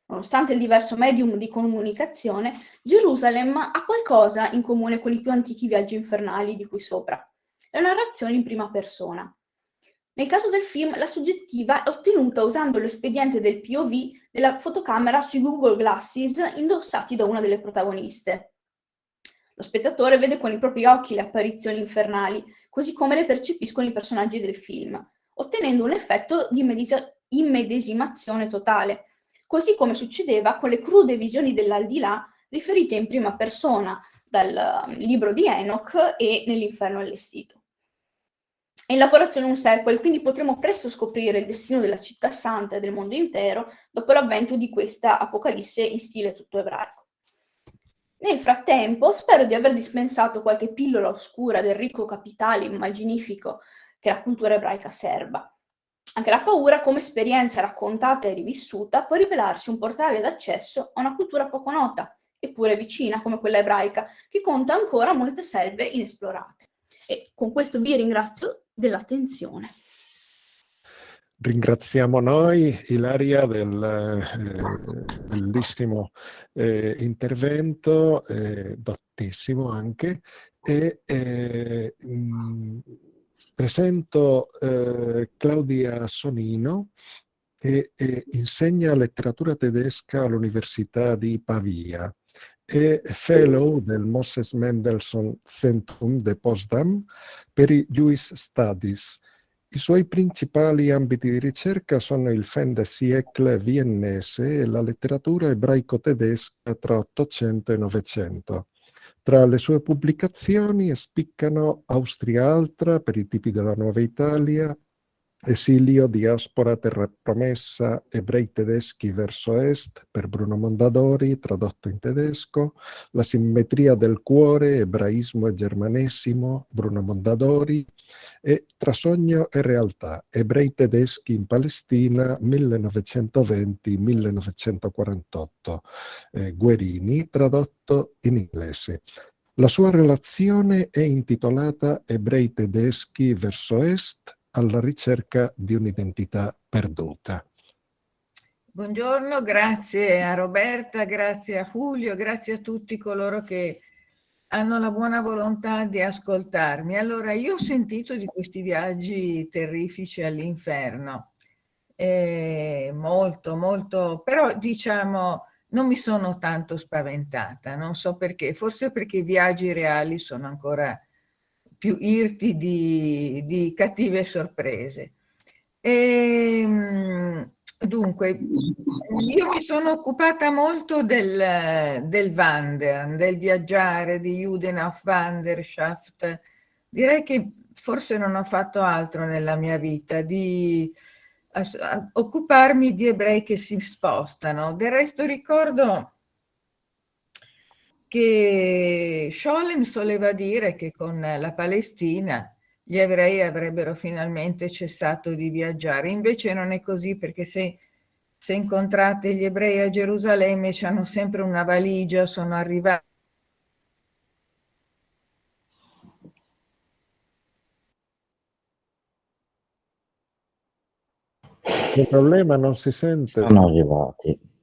Nonostante il diverso medium di comunicazione, Gerusalemme ha qualcosa in comune con i più antichi viaggi infernali di cui sopra, la narrazione in prima persona. Nel caso del film, la soggettiva è ottenuta usando l'espediente del POV della fotocamera sui Google Glasses indossati da una delle protagoniste. Lo spettatore vede con i propri occhi le apparizioni infernali, così come le percepiscono i personaggi del film, ottenendo un effetto di immedesimazione totale, così come succedeva con le crude visioni dell'aldilà riferite in prima persona dal libro di Enoch e nell'inferno allestito in lavorazione un sequel, quindi potremo presto scoprire il destino della città santa e del mondo intero dopo l'avvento di questa apocalisse in stile tutto ebraico. Nel frattempo, spero di aver dispensato qualche pillola oscura del ricco capitale immaginifico che la cultura ebraica serba. Anche la paura, come esperienza raccontata e rivissuta, può rivelarsi un portale d'accesso a una cultura poco nota, eppure vicina come quella ebraica, che conta ancora molte selve inesplorate. E con questo vi ringrazio dell'attenzione. Ringraziamo noi Ilaria del eh, bellissimo eh, intervento, eh, dottissimo anche, e eh, mh, mm, presento eh, Claudia Sonino che eh, insegna letteratura tedesca all'Università di Pavia è fellow del Moses Mendelssohn Zentrum de Potsdam per i Jewish Studies. I suoi principali ambiti di ricerca sono il fin de siècle viennese e la letteratura ebraico-tedesca tra 800 e 900. Tra le sue pubblicazioni spiccano Austria Altra per i tipi della Nuova Italia, Esilio, diaspora, terra promessa, ebrei tedeschi verso est, per Bruno Mondadori, tradotto in tedesco, La simmetria del cuore, ebraismo e germanesimo, Bruno Mondadori, e Tra sogno e realtà, ebrei tedeschi in Palestina, 1920-1948, eh, Guerini, tradotto in inglese. La sua relazione è intitolata Ebrei tedeschi verso est, alla ricerca di un'identità perduta. Buongiorno, grazie a Roberta, grazie a Julio, grazie a tutti coloro che hanno la buona volontà di ascoltarmi. Allora, io ho sentito di questi viaggi terrifici all'inferno, eh, molto, molto, però diciamo non mi sono tanto spaventata, non so perché, forse perché i viaggi reali sono ancora più irti di, di cattive sorprese. E, ehm, dunque, io mi sono occupata molto del, del Wandern, del viaggiare, di Juden auf Wanderschaft. Direi che forse non ho fatto altro nella mia vita, di occuparmi di ebrei che si spostano. Del resto ricordo che Scholem soleva dire che con la Palestina gli ebrei avrebbero finalmente cessato di viaggiare. Invece non è così perché se, se incontrate gli ebrei a Gerusalemme hanno sempre una valigia, sono arrivati Il problema non si sente. Sono arrivati.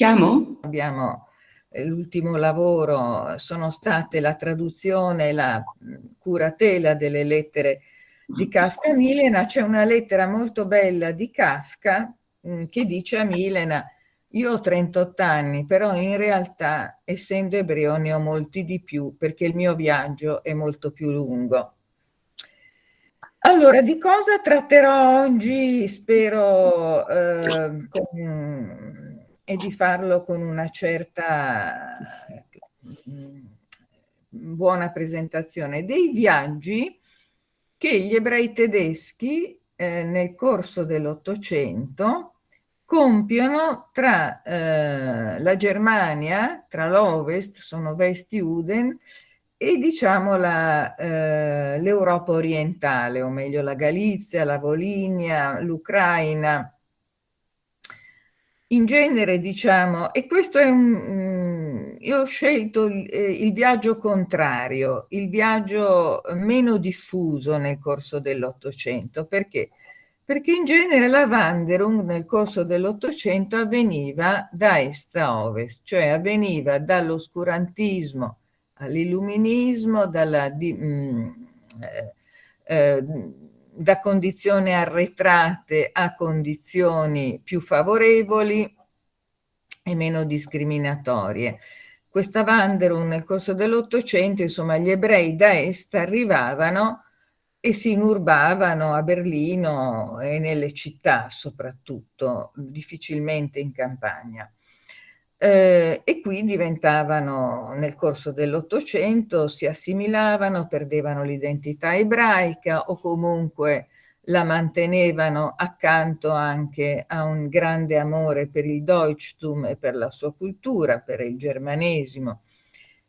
Chiamo? Abbiamo eh, l'ultimo lavoro, sono state la traduzione e la curatela delle lettere di Kafka a Milena. C'è una lettera molto bella di Kafka che dice a Milena io ho 38 anni, però in realtà, essendo ebreo, ne ho molti di più perché il mio viaggio è molto più lungo. Allora, di cosa tratterò oggi? Spero eh, con, e di farlo con una certa mm, buona presentazione dei viaggi che gli ebrei tedeschi eh, nel corso dell'Ottocento compiono tra eh, la Germania, tra l'Ovest, sono West-Juden, e diciamo eh, l'Europa orientale, o meglio la Galizia, la Volinia, l'Ucraina. In genere diciamo, e questo è un, io ho scelto il, eh, il viaggio contrario, il viaggio meno diffuso nel corso dell'Ottocento, perché? Perché in genere la Wanderung nel corso dell'Ottocento avveniva da est a ovest, cioè avveniva dall'oscurantismo all'illuminismo, dalla, di, mh, mm, eh, eh, da condizioni arretrate a condizioni più favorevoli e meno discriminatorie. Questa Wanderung nel corso dell'Ottocento, insomma, gli ebrei da est arrivavano e si inurbavano a Berlino e nelle città soprattutto, difficilmente in campagna eh, e qui diventavano nel corso dell'Ottocento, si assimilavano, perdevano l'identità ebraica o comunque la mantenevano accanto anche a un grande amore per il Deutschtum e per la sua cultura, per il germanesimo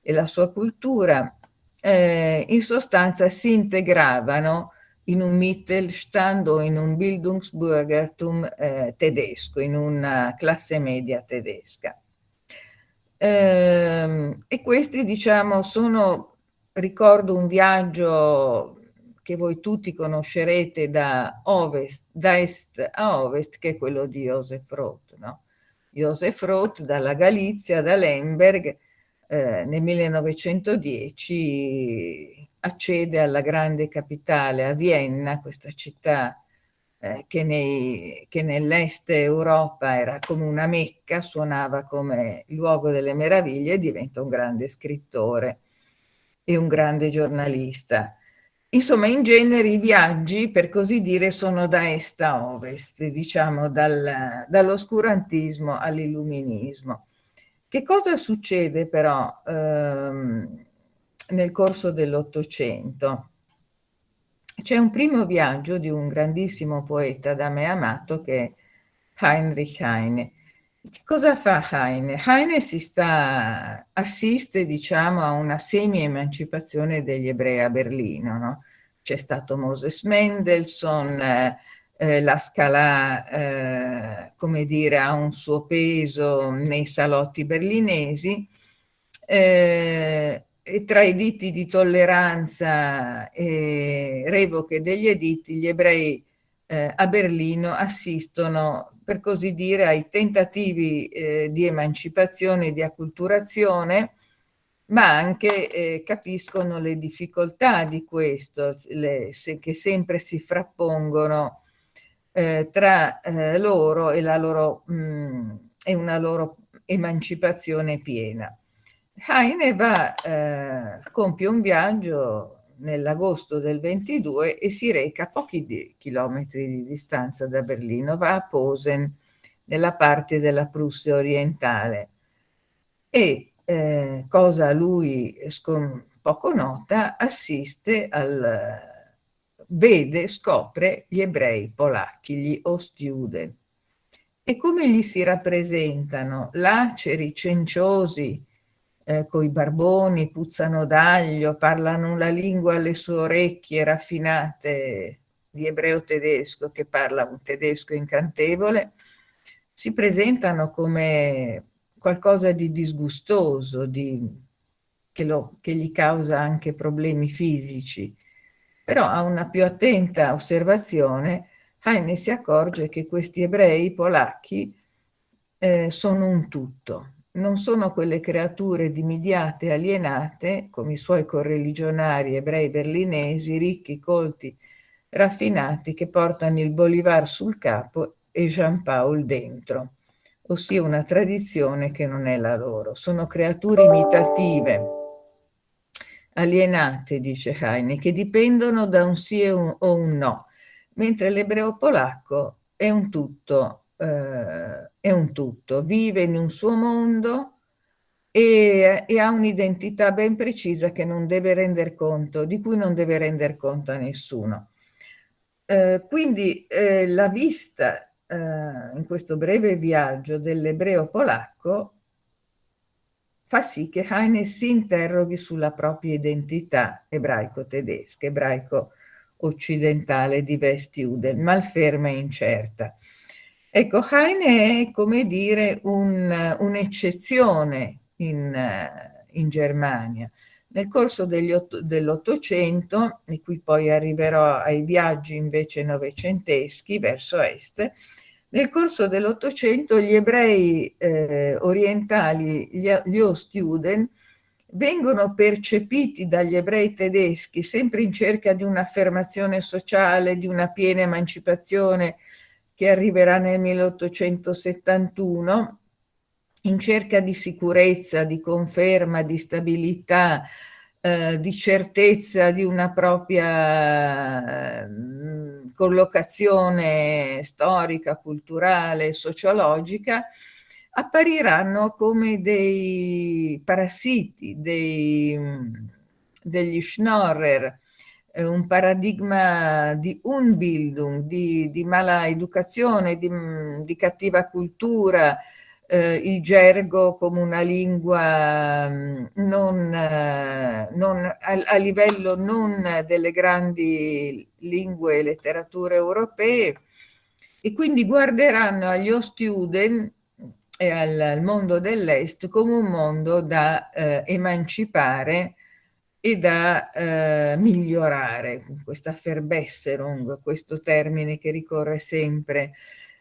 e la sua cultura, eh, in sostanza si integravano in un Mittelstand o in un Bildungsbürgertum eh, tedesco, in una classe media tedesca. Eh, e questi, diciamo, sono, ricordo un viaggio che voi tutti conoscerete da ovest, da est a ovest, che è quello di Josef Roth. No? Josef Roth dalla Galizia, da Lemberg, eh, nel 1910 accede alla grande capitale, a Vienna, questa città eh, che, nei, che nell'est Europa era come una mecca, suonava come luogo delle meraviglie e diventa un grande scrittore e un grande giornalista. Insomma, in genere i viaggi, per così dire, sono da est a ovest, diciamo dal, dall'oscurantismo all'illuminismo. Che cosa succede però ehm, nel corso dell'Ottocento? C'è un primo viaggio di un grandissimo poeta da me amato che è Heinrich Heine. Che cosa fa Heine? Heine sta, assiste diciamo a una semi-emancipazione degli ebrei a Berlino. No? C'è stato Moses Mendelssohn, eh, eh, la Scala, eh, ha un suo peso nei salotti berlinesi. Eh, tra editti di tolleranza e revoche degli editti, gli ebrei eh, a Berlino assistono, per così dire, ai tentativi eh, di emancipazione e di acculturazione, ma anche eh, capiscono le difficoltà di questo, le, se, che sempre si frappongono eh, tra eh, loro e, loro, mh, mm, e una loro emancipazione piena. Heine va, eh, compie un viaggio nell'agosto del 22 e si reca a pochi di chilometri di distanza da Berlino, va a Posen, nella parte della Prussia orientale. E, eh, cosa a lui poco nota, assiste al, vede, scopre gli ebrei polacchi, gli Ostjuden. e come gli si rappresentano? Laceri, cenciosi, eh, coi barboni, puzzano d'aglio, parlano una lingua alle sue orecchie raffinate di ebreo tedesco che parla un tedesco incantevole, si presentano come qualcosa di disgustoso, di, che, lo, che gli causa anche problemi fisici. Però a una più attenta osservazione Heine si accorge che questi ebrei polacchi eh, sono un tutto, non sono quelle creature dimidiate e alienate come i suoi correligionari ebrei berlinesi, ricchi, colti, raffinati, che portano il Bolivar sul capo e Jean Paul dentro, ossia una tradizione che non è la loro. Sono creature imitative, alienate, dice Heine, che dipendono da un sì o un no, mentre l'ebreo polacco è un tutto, eh, è un tutto, vive in un suo mondo e, e ha un'identità ben precisa che non deve render conto, di cui non deve render conto a nessuno. Eh, quindi eh, la vista eh, in questo breve viaggio dell'ebreo polacco fa sì che Heine si interroghi sulla propria identità ebraico-tedesca, ebraico-occidentale di Westjuden, malferma e incerta. Ecco, Heine è come dire un'eccezione in, in Germania. Nel corso dell'Ottocento, e qui poi arriverò ai viaggi invece novecenteschi verso est, nel corso dell'Ottocento gli ebrei eh, orientali, gli, gli Ostjuden, vengono percepiti dagli ebrei tedeschi sempre in cerca di un'affermazione sociale, di una piena emancipazione che arriverà nel 1871, in cerca di sicurezza, di conferma, di stabilità, eh, di certezza di una propria eh, collocazione storica, culturale, sociologica, appariranno come dei parassiti, dei, degli Schnorrer, un paradigma di Unbildung, di, di mala educazione, di, di cattiva cultura, eh, il gergo come una lingua mm, non, eh, non, a, a, livello non delle grandi lingue e letterature europee e quindi guarderanno agli Ostjuden e al, al mondo dell'Est come un mondo da eh, emancipare e da eh, migliorare, questa Verbesserung, questo termine che ricorre sempre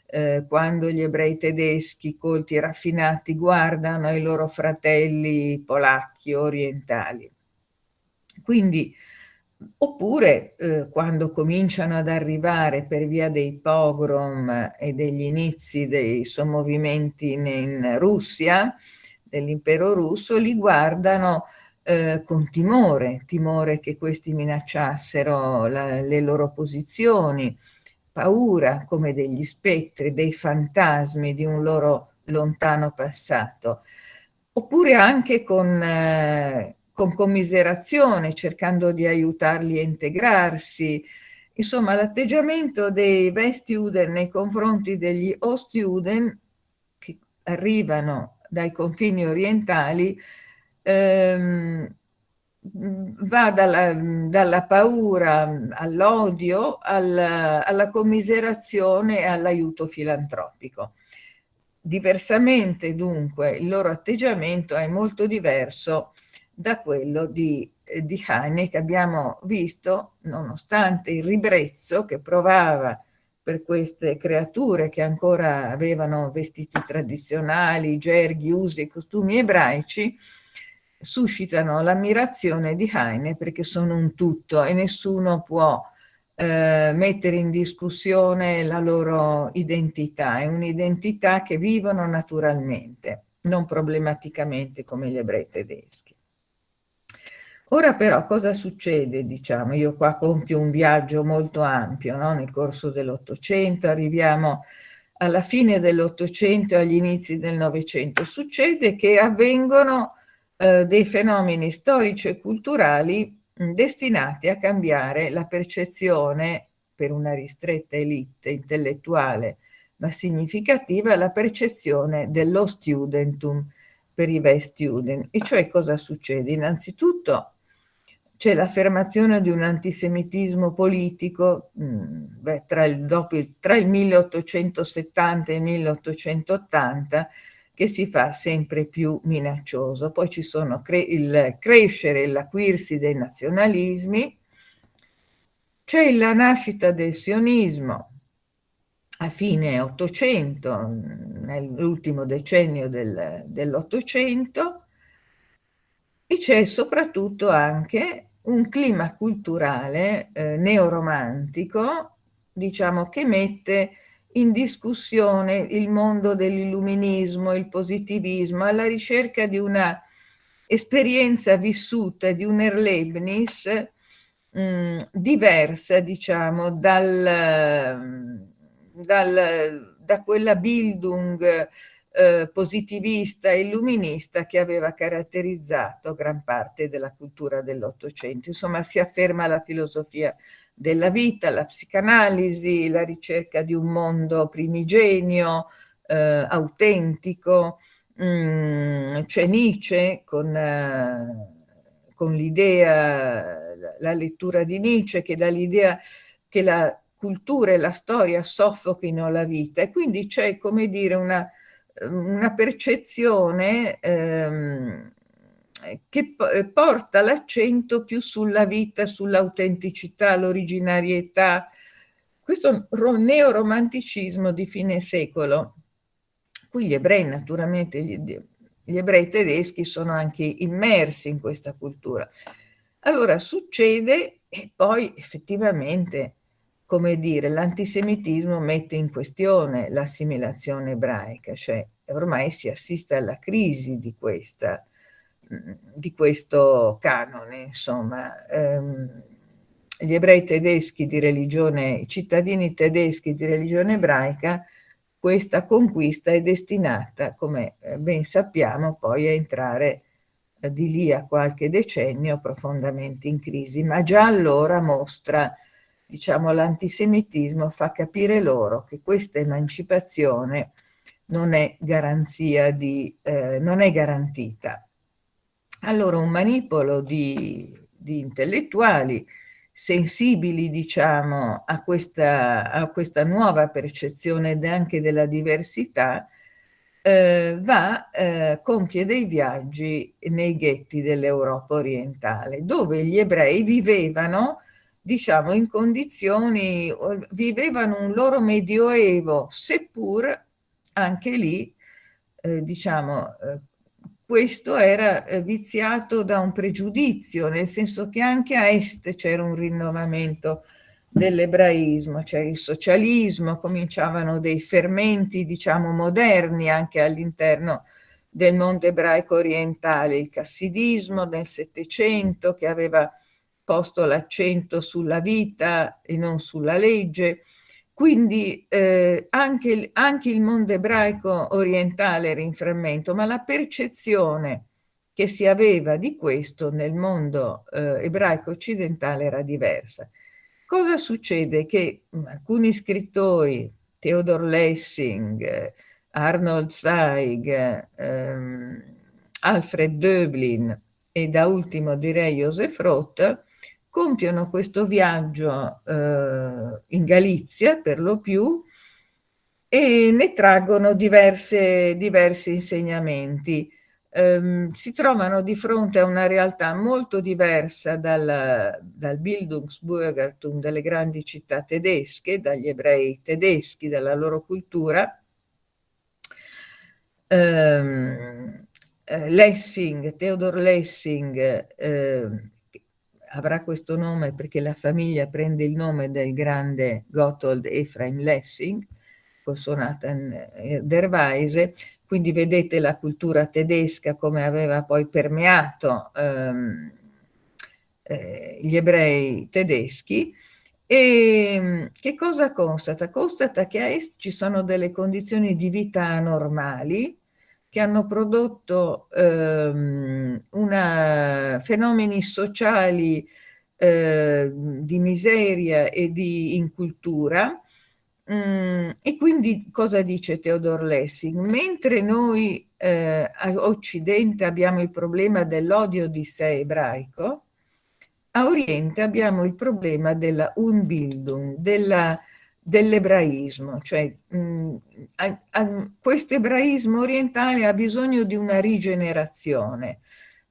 eh, quando gli ebrei tedeschi colti e raffinati guardano i loro fratelli polacchi orientali. Quindi, oppure eh, quando cominciano ad arrivare per via dei pogrom e degli inizi dei sommovimenti in, in Russia, dell'impero russo, li guardano eh, con timore, timore che questi minacciassero la, le loro posizioni, paura come degli spettri, dei fantasmi di un loro lontano passato, oppure anche con, eh, con commiserazione, cercando di aiutarli a integrarsi. Insomma, l'atteggiamento dei Westjuden nei confronti degli Ostjuden che arrivano dai confini orientali ehm, va dalla, dalla paura all'odio, alla, alla commiserazione e all'aiuto filantropico. Diversamente dunque il loro atteggiamento è molto diverso da quello di, di Heine che abbiamo visto nonostante il ribrezzo che provava per queste creature che ancora avevano vestiti tradizionali, gerghi, usi e costumi ebraici, suscitano l'ammirazione di Heine perché sono un tutto e nessuno può eh, mettere in discussione la loro identità, è un'identità che vivono naturalmente, non problematicamente come gli ebrei tedeschi. Ora però cosa succede? Diciamo, io qua compio un viaggio molto ampio no? nel corso dell'Ottocento, arriviamo alla fine dell'Ottocento e agli inizi del Novecento. Succede che avvengono eh, dei fenomeni storici e culturali destinati a cambiare la percezione per una ristretta elite intellettuale ma significativa, la percezione dello studentum per i bei student. E cioè cosa succede? Innanzitutto c'è l'affermazione di un antisemitismo politico mh, beh, tra, il, dopo, tra il 1870 e il 1880 che si fa sempre più minaccioso. Poi ci sono cre il crescere e l'acuirsi dei nazionalismi, c'è la nascita del sionismo a fine Ottocento, nell'ultimo decennio del, dell'Ottocento, e c'è soprattutto anche un clima culturale eh, neoromantico, diciamo, che mette in discussione il mondo dell'illuminismo, il positivismo, alla ricerca di una esperienza vissuta, di un Erlebnis mm, diversa, diciamo, dal, dal, da quella Bildung eh, positivista e illuminista che aveva caratterizzato gran parte della cultura dell'Ottocento. Insomma, si afferma la filosofia della vita, la psicanalisi, la ricerca di un mondo primigenio, eh, autentico. Mm, c'è Nietzsche con, eh, con l'idea, la lettura di Nietzsche che dà l'idea che la cultura e la storia soffochino la vita e quindi c'è, come dire, una, una percezione ehm, che eh, porta l'accento più sulla vita, sull'autenticità, l'originarietà, questo neoromanticismo di fine secolo. Qui gli ebrei, naturalmente, gli, gli ebrei tedeschi sono anche immersi in questa cultura. Allora succede e poi effettivamente, come dire, l'antisemitismo mette in questione l'assimilazione ebraica, cioè ormai si assiste alla crisi di questa di questo canone, insomma. Ehm, gli ebrei tedeschi di religione, i cittadini tedeschi di religione ebraica, questa conquista è destinata, come eh, ben sappiamo, poi a entrare eh, di lì a qualche decennio profondamente in crisi, ma già allora mostra, diciamo, l'antisemitismo fa capire loro che questa emancipazione non è garanzia di, eh, non è garantita. Allora un manipolo di, di intellettuali sensibili, diciamo, a questa, a questa nuova percezione anche della diversità, eh, va, eh, compie dei viaggi nei ghetti dell'Europa orientale, dove gli ebrei vivevano, diciamo, in condizioni, vivevano un loro medioevo, seppur anche lì, eh, diciamo, eh, questo era eh, viziato da un pregiudizio, nel senso che anche a est c'era un rinnovamento dell'ebraismo, cioè il socialismo, cominciavano dei fermenti, diciamo, moderni anche all'interno del mondo ebraico orientale, il cassidismo del Settecento che aveva posto l'accento sulla vita e non sulla legge, quindi eh, anche, anche, il mondo ebraico orientale era in frammento, ma la percezione che si aveva di questo nel mondo eh, ebraico occidentale era diversa. Cosa succede? Che mm, alcuni scrittori, Theodor Lessing, Arnold Zweig, ehm, Alfred Döblin e da ultimo direi Joseph Roth, compiono questo viaggio eh, in Galizia per lo più e ne traggono diverse, diversi insegnamenti. Um, si trovano di fronte a una realtà molto diversa dal, dal Bildungsbürgertum delle grandi città tedesche, dagli ebrei tedeschi, dalla loro cultura. Um, Lessing, Theodor Lessing, eh, avrà questo nome perché la famiglia prende il nome del grande Gotthold Ephraim Lessing, con Sonata der Weise, quindi vedete la cultura tedesca come aveva poi permeato ehm, eh, gli ebrei tedeschi, e che cosa constata? Constata che a est ci sono delle condizioni di vita anormali, che hanno prodotto ehm, una, fenomeni sociali eh, di miseria e di incultura Mm, e quindi cosa dice Theodor Lessing? Mentre noi eh, a Occidente abbiamo il problema dell'odio di sé ebraico, a Oriente abbiamo il problema della Unbildung, dell'ebraismo, cioè mh, questo ebraismo orientale ha bisogno di una rigenerazione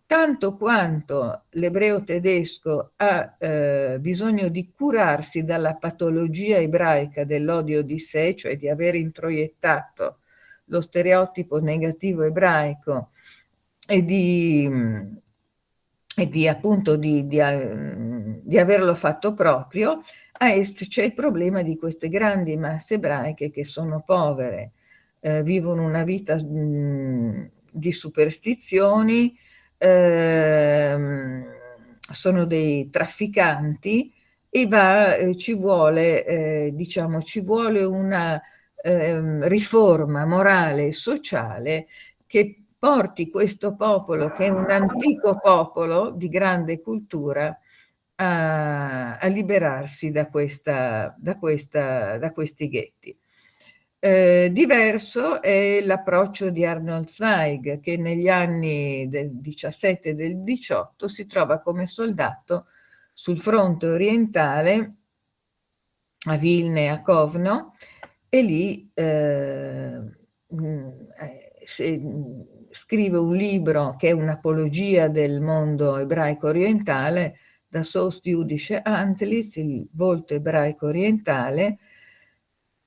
tanto quanto l'ebreo tedesco ha eh, bisogno di curarsi dalla patologia ebraica dell'odio di sé, cioè di aver introiettato lo stereotipo negativo ebraico e di, e di appunto di, di, di averlo fatto proprio, a est c'è il problema di queste grandi masse ebraiche che sono povere, eh, vivono una vita mh, di superstizioni, ehm, sono dei trafficanti e va, eh, ci vuole, eh, diciamo, ci vuole una eh, riforma morale e sociale che porti questo popolo, che è un antico popolo di grande cultura, a, a liberarsi da, questa, da, questa, da questi ghetti. Eh, diverso è l'approccio di Arnold Zweig, che negli anni del 17 e del 18 si trova come soldato sul fronte orientale a Vilne e a Kovno e lì eh, eh se, scrive un libro che è un'apologia del mondo ebraico orientale, da Sost Judische Antlis, il volto ebraico orientale,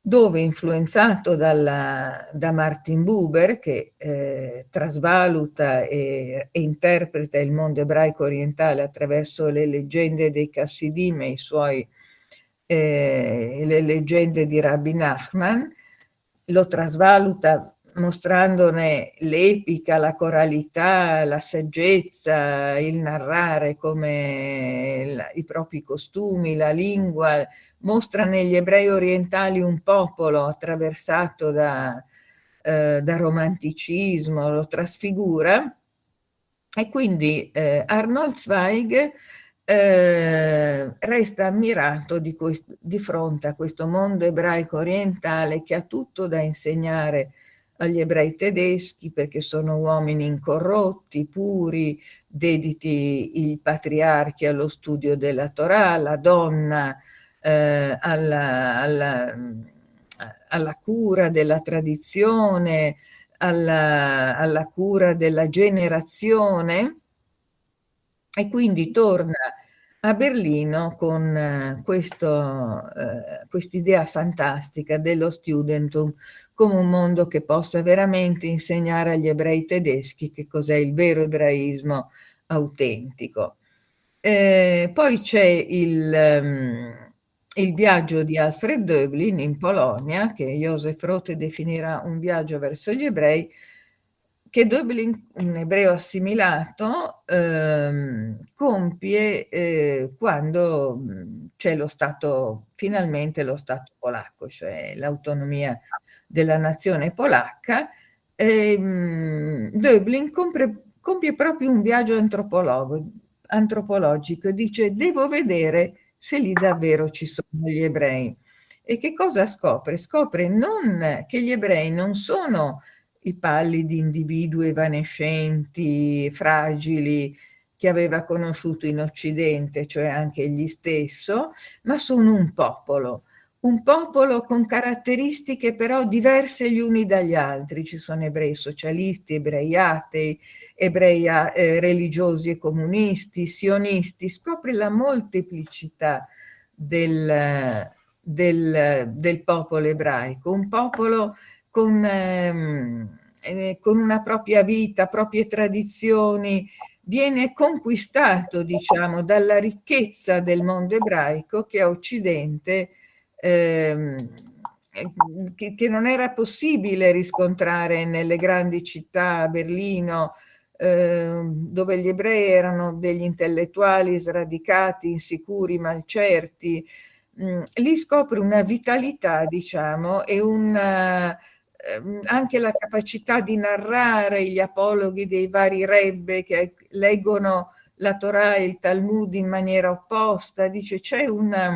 dove influenzato dalla, da Martin Buber, che eh, trasvaluta e, e, interpreta il mondo ebraico orientale attraverso le leggende dei Chassidim e suoi, eh, le leggende di Rabbi Nachman, lo trasvaluta mostrandone l'epica, la coralità, la saggezza, il narrare come la, i propri costumi, la lingua, mostra negli ebrei orientali un popolo attraversato da, eh, da romanticismo, lo trasfigura. E quindi eh, Arnold Zweig eh, resta ammirato di, di, fronte a questo mondo ebraico orientale che ha tutto da insegnare agli ebrei tedeschi perché sono uomini incorrotti, puri, dediti i patriarchi allo studio della Torah, la donna eh, alla, alla, alla, cura della tradizione, alla, alla cura della generazione. E quindi torna a Berlino con eh, eh, quest'idea fantastica dello studentum come un mondo che possa veramente insegnare agli ebrei tedeschi che cos'è il vero ebraismo autentico. Eh, poi c'è il, um, il viaggio di Alfred Döblin in Polonia, che Josef Roth definirà un viaggio verso gli ebrei, che Döblin, un ebreo assimilato, ehm, compie eh, quando c'è lo Stato, finalmente lo Stato polacco, cioè l'autonomia della nazione polacca. Ehm, Döblin compie, compie proprio un viaggio antropologico e dice devo vedere se lì davvero ci sono gli ebrei. E che cosa scopre? Scopre non che gli ebrei non sono i pallidi individui evanescenti, fragili, che aveva conosciuto in Occidente, cioè anche egli stesso, ma sono un popolo, un popolo con caratteristiche però diverse gli uni dagli altri. Ci sono ebrei socialisti, ebrei atei, ebrei eh, religiosi e comunisti, sionisti, scopre la molteplicità del, del, del popolo ebraico, un popolo con, ehm, eh, con una propria vita, proprie tradizioni, viene conquistato, diciamo, dalla ricchezza del mondo ebraico che a Occidente ehm, che, che, non era possibile riscontrare nelle grandi città, Berlino, Ehm, dove gli ebrei erano degli intellettuali sradicati, insicuri, malcerti, mm, lì scopre una vitalità, diciamo, e una, anche la capacità di narrare gli apologhi dei vari rebbe che leggono la Torah e il Talmud in maniera opposta, dice c'è una,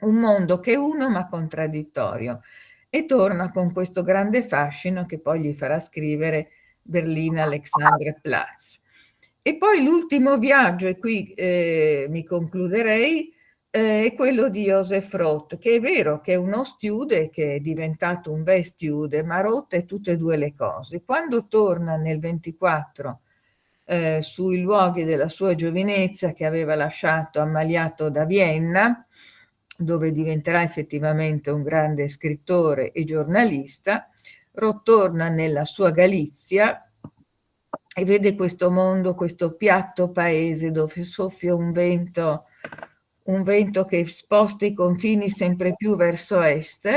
un mondo che è uno ma contraddittorio e torna con questo grande fascino che poi gli farà scrivere Berlina Alexanderplatz. E poi l'ultimo viaggio, e qui eh, mi concluderei, è quello di Joseph Roth, che è vero che è uno stude, che è diventato un bel stude, ma Roth è tutte e due le cose. Quando torna nel 24 eh, sui luoghi della sua giovinezza che aveva lasciato ammaliato da Vienna, dove diventerà effettivamente un grande scrittore e giornalista, Roth torna nella sua Galizia e vede questo mondo, questo piatto paese dove soffia un vento un vento che sposta i confini sempre più verso est,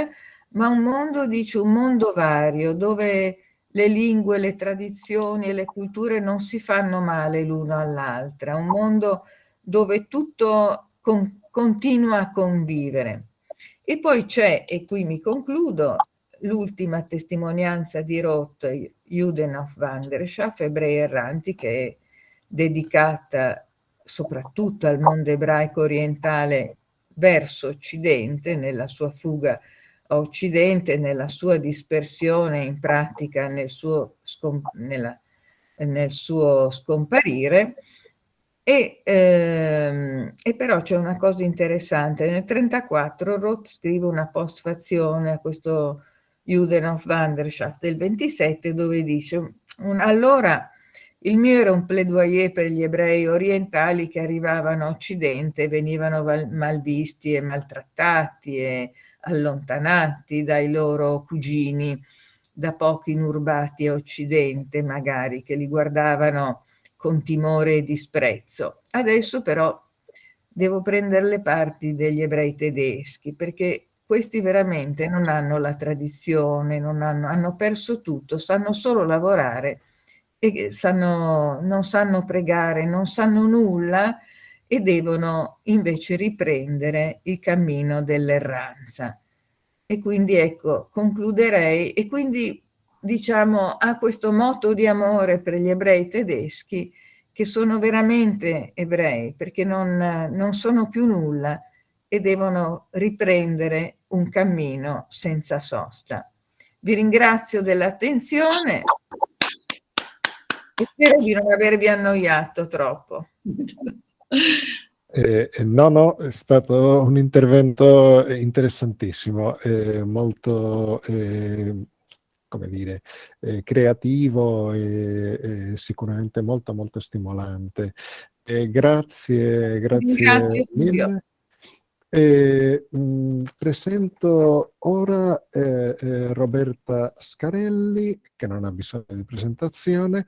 ma un mondo, dice, un mondo vario, dove le lingue, le tradizioni e le culture non si fanno male l'uno all'altra, un mondo dove tutto con, continua a convivere. E poi c'è, e qui mi concludo, l'ultima testimonianza di Roth, Juden auf Wanderschaft, Ebrei erranti, che è dedicata soprattutto al mondo ebraico orientale verso Occidente, nella sua fuga a Occidente, nella sua dispersione in pratica, nel suo, nella, nel suo scomparire. E, ehm, e però c'è una cosa interessante, nel 1934 Roth scrive una postfazione a questo Juden auf Wanderschaft del 27 dove dice allora il mio era un plaidoyer per gli ebrei orientali che arrivavano a Occidente e venivano malvisti e maltrattati e allontanati dai loro cugini da pochi inurbati a Occidente, magari, che li guardavano con timore e disprezzo. Adesso però devo prendere le parti degli ebrei tedeschi, perché questi veramente non hanno la tradizione, hanno, hanno perso tutto, sanno solo lavorare e sanno, non sanno pregare, non sanno nulla e devono invece riprendere il cammino dell'erranza. E quindi ecco, concluderei e quindi diciamo ha questo moto di amore per gli ebrei tedeschi che sono veramente ebrei perché non, non sono più nulla e devono riprendere un cammino senza sosta. Vi ringrazio dell'attenzione Spero di non avervi annoiato troppo. Eh, eh, no, no, è stato un intervento interessantissimo, eh, molto, eh, come dire, eh, creativo e sicuramente molto, molto stimolante. grazie, grazie, grazie mille. Eh, mh, presento ora eh, eh, Roberta Scarelli, che non ha bisogno di presentazione,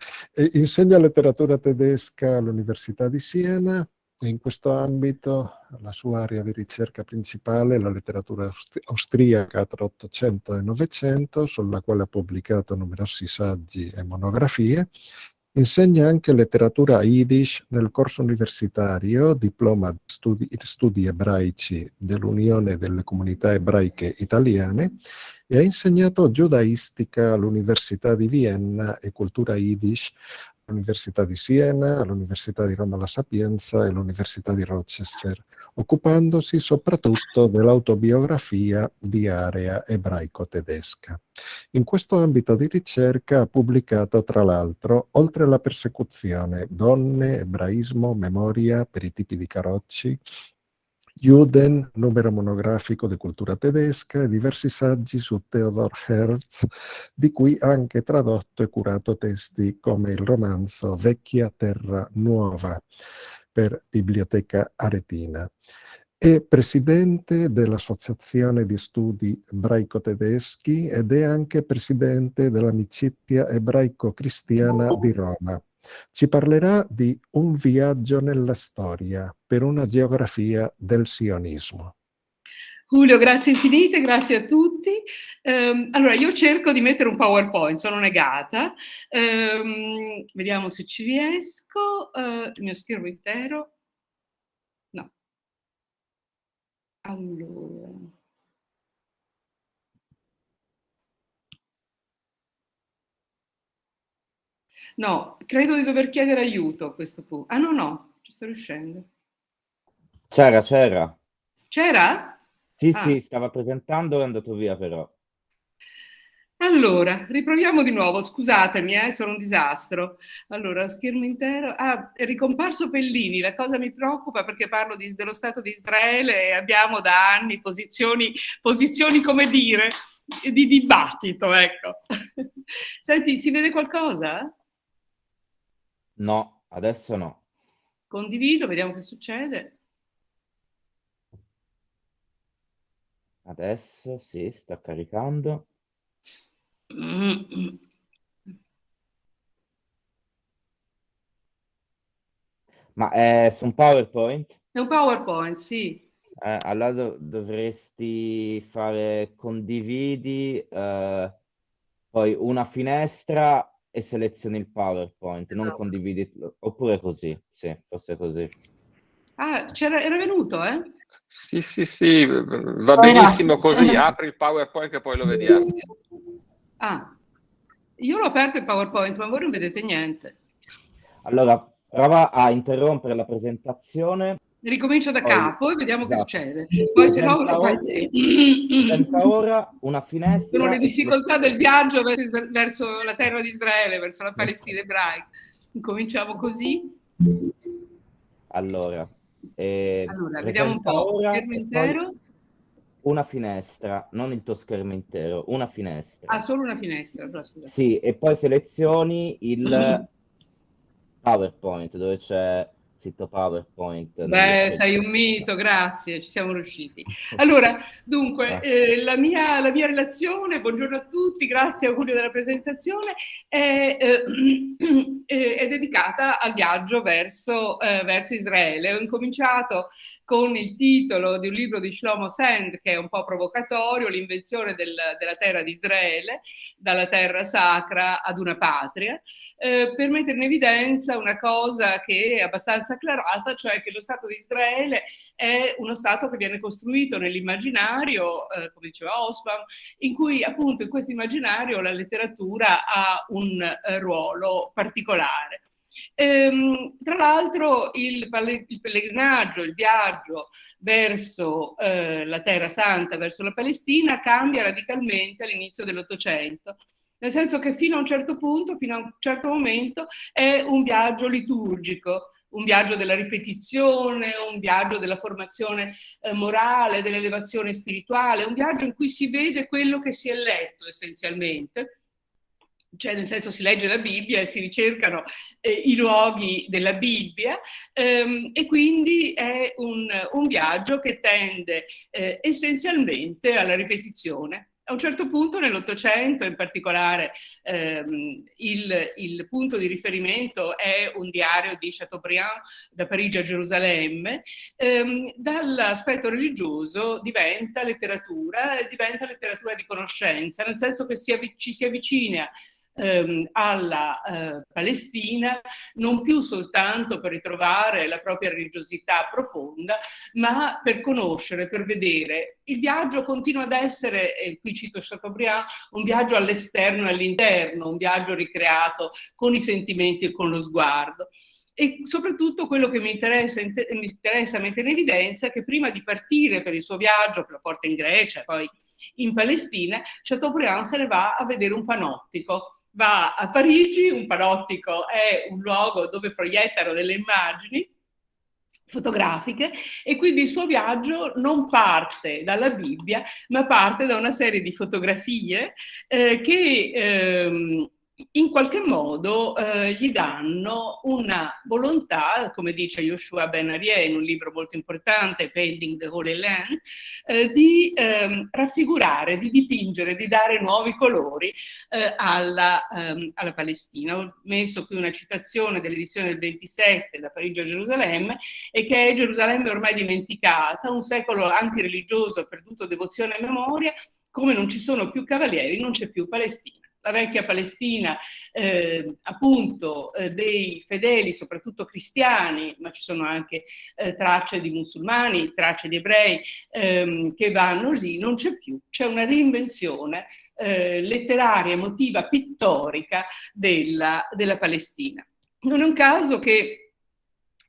insegna letteratura tedesca all'Università di Siena. E in questo ambito la sua area di ricerca principale è la letteratura austriaca tra 800 e 900, sulla quale ha pubblicato numerosi saggi e monografie, Insegna anche letteratura Yiddish nel corso universitario, diploma di studi, studi ebraici dell'Unione delle Comunità Ebraiche Italiane e ha insegnato giudaistica all'Università di Vienna e cultura Yiddish all'Università di Siena, all'Università di Roma La Sapienza e all'Università di Rochester, occupandosi soprattutto dell'autobiografia di area ebraico-tedesca. In questo ambito di ricerca ha pubblicato, tra l'altro, Oltre la persecuzione, Donne, Ebraismo, Memoria per i tipi di carocci, Juden, numero monografico di cultura tedesca e diversi saggi su Theodor Herz, di cui ha anche tradotto e curato testi come il romanzo Vecchia Terra Nuova per Biblioteca Aretina. È presidente dell'Associazione di Studi Ebraico-Tedeschi ed è anche presidente dell'Amicizia Ebraico-Cristiana di Roma. Ci parlerà di un viaggio nella storia per una geografia del sionismo. Giulio, grazie infinite, grazie a tutti. Um, allora, io cerco di mettere un PowerPoint, sono negata. Um, vediamo se ci riesco. Uh, il mio schermo intero. No. Allora. No, credo di dover chiedere aiuto a questo punto. Ah no, no, ci sto riuscendo. C'era, c'era. C'era? Sì, ah. sì, stava presentando, è andato via però. Allora, riproviamo di nuovo, scusatemi, eh, sono un disastro. Allora, schermo intero. Ah, è ricomparso Pellini, la cosa mi preoccupa perché parlo di, dello Stato di Israele e abbiamo da anni posizioni, posizioni come dire, di dibattito, ecco. Senti, si vede qualcosa? No, adesso no. Condivido, vediamo che succede. Adesso sì, sta caricando. Ma è su un PowerPoint? È un PowerPoint, sì. Eh, allora dov- dovresti fare condividi, eh, poi una finestra e selezioni il PowerPoint, non esatto. condividi, oppure così, sì, forse così. Ah, c'era, era venuto, eh? Sì, sì, sì, va benissimo così, apri il PowerPoint che poi lo vediamo. Ah, io l'ho aperto il PowerPoint, ma voi non vedete niente. Allora, prova a interrompere la presentazione. Ricomincio da poi, capo e vediamo esatto. che succede. Poi se no lo fai te. ora una finestra. Sono le difficoltà del viaggio verso, verso, la terra di Israele, verso la Palestina ebraica. Cominciamo così. Allora, eh, allora vediamo un po'. Schermo intero una finestra, non il tuo schermo intero, una finestra. Ah, solo una finestra, però, Sì, e poi selezioni il PowerPoint dove c'è sito PowerPoint. Beh, sei un mito, grazie, ci siamo riusciti. Allora, dunque, eh, la, mia, la, mia, relazione, buongiorno a tutti, grazie a Julio della presentazione, è, eh, è dedicata al viaggio verso, eh, verso Israele. Ho incominciato con il titolo di un libro di Shlomo Sand che è un po' provocatorio, l'invenzione del, della terra di Israele, dalla terra sacra ad una patria, eh, per mettere in evidenza una cosa che è abbastanza acclarata, cioè che lo Stato di Israele è uno Stato che viene costruito nell'immaginario, eh, come diceva Osman, in cui appunto in questo immaginario la letteratura ha un eh, ruolo particolare. Ehm, tra l'altro il, il, pellegrinaggio, il viaggio verso eh, la Terra Santa, verso la Palestina, cambia radicalmente all'inizio dell'Ottocento nel senso che fino a un certo punto, fino a un certo momento, è un viaggio liturgico, un viaggio della ripetizione, un viaggio della formazione eh, morale, dell'elevazione spirituale, un viaggio in cui si vede quello che si è letto essenzialmente cioè nel senso si legge la Bibbia e si ricercano eh, i luoghi della Bibbia ehm, e quindi è un, un viaggio che tende eh, essenzialmente alla ripetizione. A un certo punto nell'Ottocento, in particolare, ehm, il, il, punto di riferimento è un diario di Chateaubriand da Parigi a Gerusalemme, ehm, dall'aspetto religioso diventa letteratura, diventa letteratura di conoscenza, nel senso che si ci si avvicina ehm, alla eh, Palestina non più soltanto per ritrovare la propria religiosità profonda, ma per conoscere, per vedere. Il viaggio continua ad essere, e qui cito Chateaubriand, un viaggio all'esterno e all'interno, un viaggio ricreato con i sentimenti e con lo sguardo. E soprattutto quello che mi interessa, mi interessa mettere in evidenza è che prima di partire per il suo viaggio, che lo porta in Grecia poi in Palestina, Chateaubriand se ne va a vedere un panottico va a Parigi, un panottico è un luogo dove proiettano delle immagini fotografiche e quindi il suo viaggio non parte dalla Bibbia ma parte da una serie di fotografie eh, che ehm, in qualche modo eh, gli danno una volontà, come dice Yoshua Ben Arieh in un libro molto importante, Painting the Holy Land, eh, di eh, raffigurare, di dipingere, di dare nuovi colori eh, alla, ehm, alla, Palestina. Ho messo qui una citazione dell'edizione del 27 da Parigi a Gerusalemme e che è Gerusalemme ormai dimenticata, un secolo antireligioso perduto devozione e memoria, come non ci sono più cavalieri non c'è più Palestina la vecchia Palestina, eh, appunto eh, dei fedeli, soprattutto cristiani, ma ci sono anche eh, tracce di musulmani, tracce di ebrei ehm, che vanno lì, non c'è più, c'è una reinvenzione eh, letteraria, emotiva, pittorica della, della, Palestina. Non è un caso che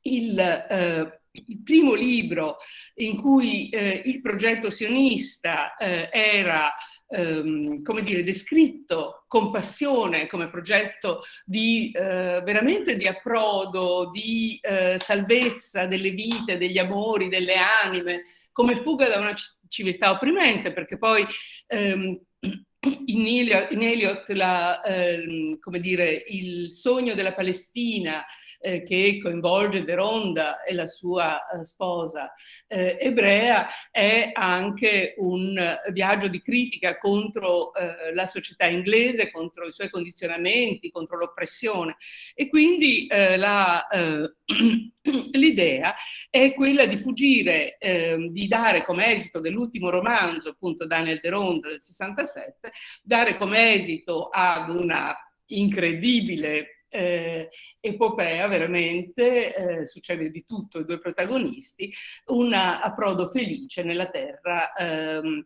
il, eh, il primo libro in cui eh, il progetto sionista eh, era ehm, come dire, descritto con passione come progetto di eh, veramente di approdo, di eh, salvezza delle vite, degli amori, delle anime, come fuga da una civiltà opprimente, perché poi ehm, in Eliot, in Eliot la, ehm, dire, il sogno della Palestina eh, che coinvolge Deronda e la sua eh, sposa eh, ebrea è anche un viaggio di critica contro eh, la società inglese, contro i suoi condizionamenti, contro l'oppressione. E quindi eh, l'idea è quella di fuggire, ehm, di dare come esito dell'ultimo romanzo, appunto Daniel Deronda del 67, dare come esito ad una incredibile eh, epopea veramente, eh, succede di tutto ai due protagonisti, un approdo felice nella terra ehm,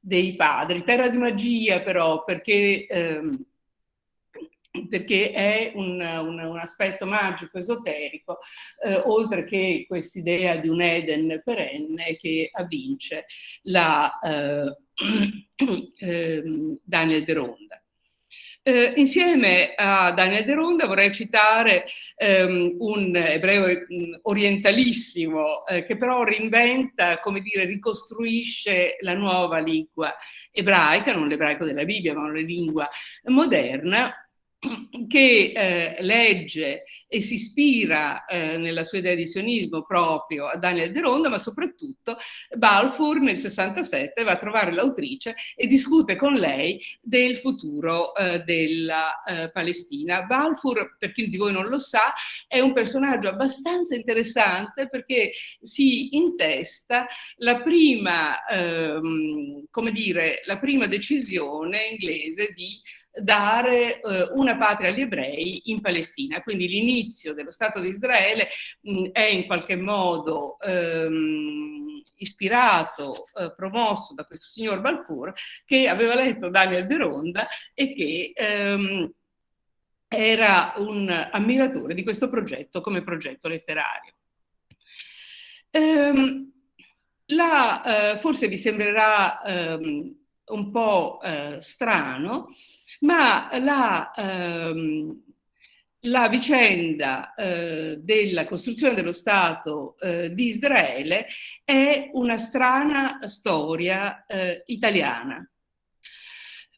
dei padri. Terra di magia però perché... Ehm, perché è un, un, un, aspetto magico, esoterico, eh, oltre che quest'idea di un Eden perenne che avvince la eh, eh, Daniel De Ronda. Eh, insieme a Daniel De Ronda vorrei citare ehm, un ebreo mm, orientalissimo eh, che però reinventa, come dire, ricostruisce la nuova lingua ebraica, non l'ebraico della Bibbia, ma una lingua moderna, che eh, legge e si ispira eh, nella sua idea di sionismo proprio a Daniel De Ronda, ma soprattutto Balfour nel 67 va a trovare l'autrice e discute con lei del futuro eh, della eh, Palestina. Balfour, per chi di voi non lo sa, è un personaggio abbastanza interessante perché si intesta la prima, ehm, come dire, la prima decisione inglese di dare eh, una patria agli ebrei in Palestina. Quindi l'inizio dello Stato di Israele mh, è in qualche modo ehm, ispirato, eh, promosso da questo signor Balfour che aveva letto Daniel De Ronda e che ehm, era un ammiratore di questo progetto come progetto letterario. Ehm, la, eh, forse vi sembrerà ehm, un po' eh, strano, ma la, ehm, la vicenda eh, della costruzione dello Stato eh, di Israele è una strana storia eh, italiana.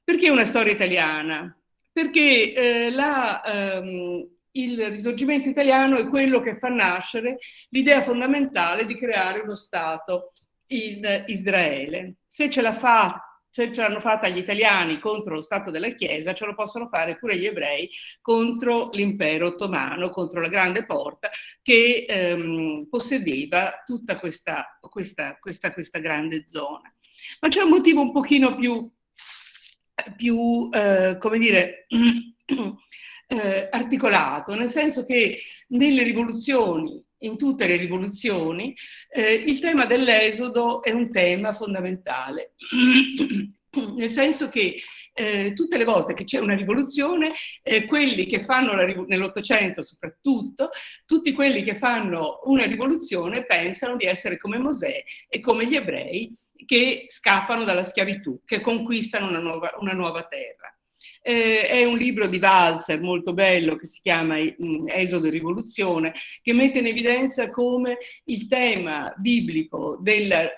Perché una storia italiana? Perché eh, la, ehm, il risorgimento italiano è quello che fa nascere l'idea fondamentale di creare uno Stato in Israele. Se ce la fa se ce l'hanno fatta gli italiani contro lo Stato della Chiesa, ce lo possono fare pure gli ebrei contro l'impero ottomano, contro la grande porta che ehm, possedeva tutta questa, questa, questa, questa, grande zona. Ma c'è un motivo un pochino più, più eh, come dire, eh, articolato, nel senso che nelle rivoluzioni in tutte le rivoluzioni, eh, il tema dell'esodo è un tema fondamentale. Nel senso che eh, tutte le volte che c'è una rivoluzione, eh, quelli che fanno nell'Ottocento soprattutto, tutti quelli che fanno una rivoluzione pensano di essere come Mosè e come gli ebrei che scappano dalla schiavitù, che conquistano una nuova, una nuova terra. Eh, è un libro di Walser molto bello che si chiama mm, Esodo e Rivoluzione, che mette in evidenza come il tema biblico del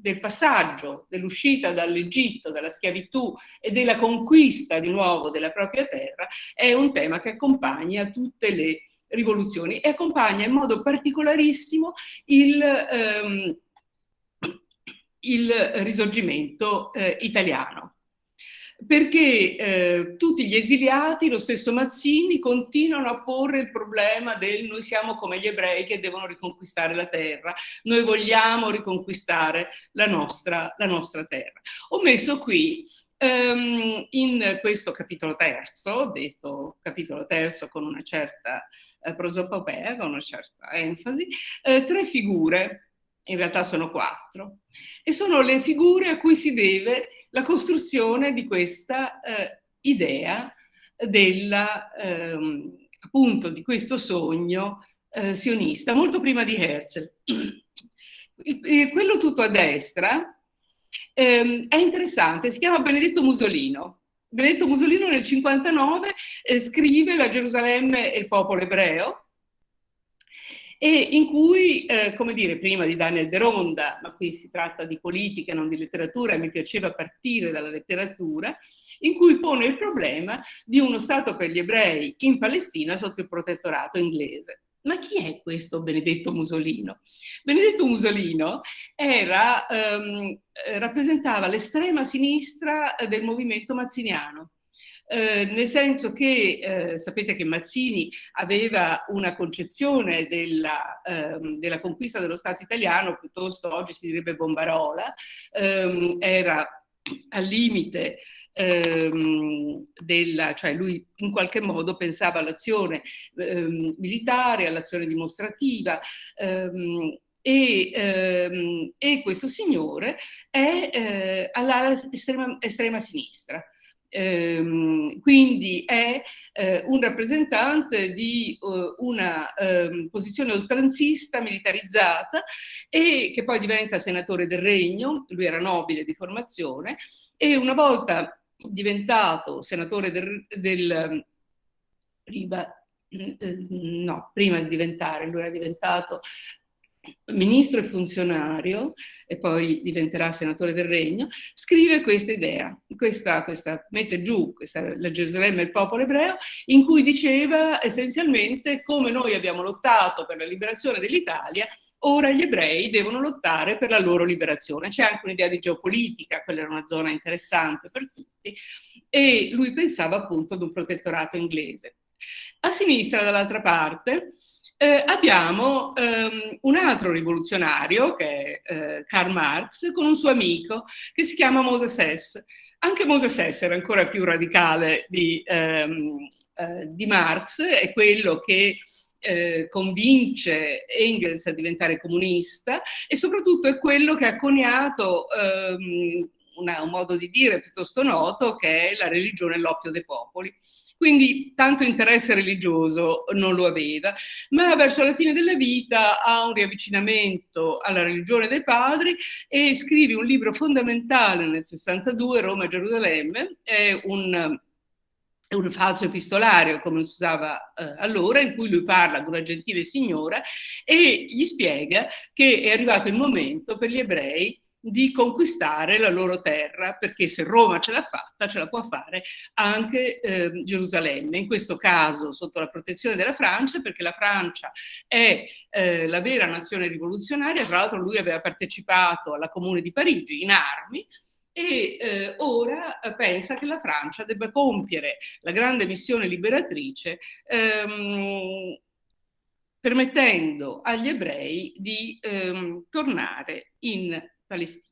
del passaggio, dell'uscita dall'Egitto, dalla schiavitù e della conquista di nuovo della propria terra, è un tema che accompagna tutte le rivoluzioni e accompagna in modo particolarissimo il, ehm, il risorgimento eh, italiano perché eh, tutti gli esiliati, lo stesso Mazzini, continuano a porre il problema del noi siamo come gli ebrei che devono riconquistare la terra, noi vogliamo riconquistare la nostra, la nostra terra. Ho messo qui um, in questo capitolo terzo, detto capitolo terzo con una certa eh, prosopopea, con una certa enfasi, eh, tre figure in realtà sono quattro, e sono le figure a cui si deve la costruzione di questa eh, idea della, ehm, appunto di questo sogno eh, sionista, molto prima di Herzl. Il, quello tutto a destra ehm, è interessante, si chiama Benedetto Musolino. Benedetto Musolino nel 59 eh, scrive La Gerusalemme e il popolo ebreo, e in cui, eh, come dire, prima di Daniel De Ronda, ma qui si tratta di politica, non di letteratura, mi piaceva partire dalla letteratura, in cui pone il problema di uno Stato per gli ebrei in Palestina sotto il protettorato inglese. Ma chi è questo Benedetto Musolino? Benedetto Musolino era, ehm, rappresentava l'estrema sinistra del movimento mazziniano. Eh, nel senso che eh, sapete che Mazzini aveva una concezione della, ehm, della, conquista dello Stato italiano, piuttosto oggi si direbbe bombarola, ehm, era al limite ehm, della, cioè lui in qualche modo pensava all'azione ehm, militare, all'azione dimostrativa, ehm, e, ehm, e, questo signore è eh, all'ala estrema, estrema sinistra. Ehm, quindi è eh, un rappresentante di uh, una um, posizione oltranzista militarizzata e che poi diventa senatore del regno, lui era nobile di formazione e una volta diventato senatore del, del prima, eh, no, prima di diventare, lui era diventato ministro e funzionario, e poi diventerà senatore del regno, scrive questa idea, questa, questa, mette giù questa, la Gerusalemme e il popolo ebreo, in cui diceva essenzialmente come noi abbiamo lottato per la liberazione dell'Italia, ora gli ebrei devono lottare per la loro liberazione. C'è anche un'idea di geopolitica, quella era una zona interessante per tutti, e lui pensava appunto ad un protettorato inglese. A sinistra, dall'altra parte, eh, abbiamo ehm, un altro rivoluzionario, che è eh, Karl Marx, con un suo amico che si chiama Moses Hess. Anche Moses Hess era ancora più radicale di, ehm, eh, di Marx, è quello che eh, convince Engels a diventare comunista e soprattutto è quello che ha coniato ehm, una, un modo di dire piuttosto noto che è la religione è l'oppio dei popoli. Quindi tanto interesse religioso non lo aveva, ma verso la fine della vita ha un riavvicinamento alla religione dei padri e scrive un libro fondamentale nel 62, Roma e Gerusalemme, è un è un falso epistolario, come si usava eh, allora, in cui lui parla di una gentile signora e gli spiega che è arrivato il momento per gli ebrei di conquistare la loro terra, perché se Roma ce l'ha fatta, ce la può fare anche eh, Gerusalemme, in questo caso sotto la protezione della Francia, perché la Francia è eh, la vera nazione rivoluzionaria, tra l'altro lui aveva partecipato alla Comune di Parigi in armi, e eh, ora pensa che la Francia debba compiere la grande missione liberatrice ehm, permettendo agli ebrei di ehm, tornare in Palestina.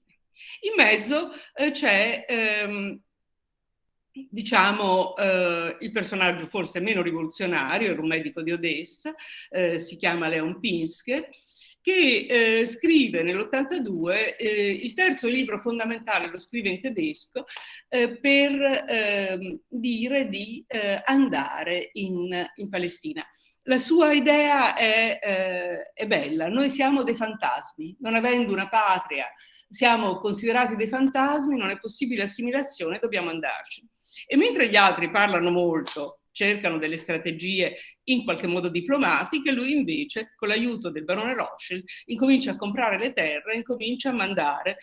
In mezzo eh, c'è, ehm, diciamo, eh, il personaggio forse meno rivoluzionario, era un medico di Odessa, eh, si chiama Leon Pinske, che eh, scrive nell'82 eh, il terzo libro fondamentale, lo scrive in tedesco, eh, per ehm, dire di eh, andare in, in, Palestina. La sua idea è, eh, è bella, noi siamo dei fantasmi, non avendo una patria, siamo considerati dei fantasmi, non è possibile assimilazione, dobbiamo andarci. E mentre gli altri parlano molto cercano delle strategie in qualche modo diplomatiche, lui invece, con l'aiuto del barone Rothschild, incomincia a comprare le terre, incomincia a mandare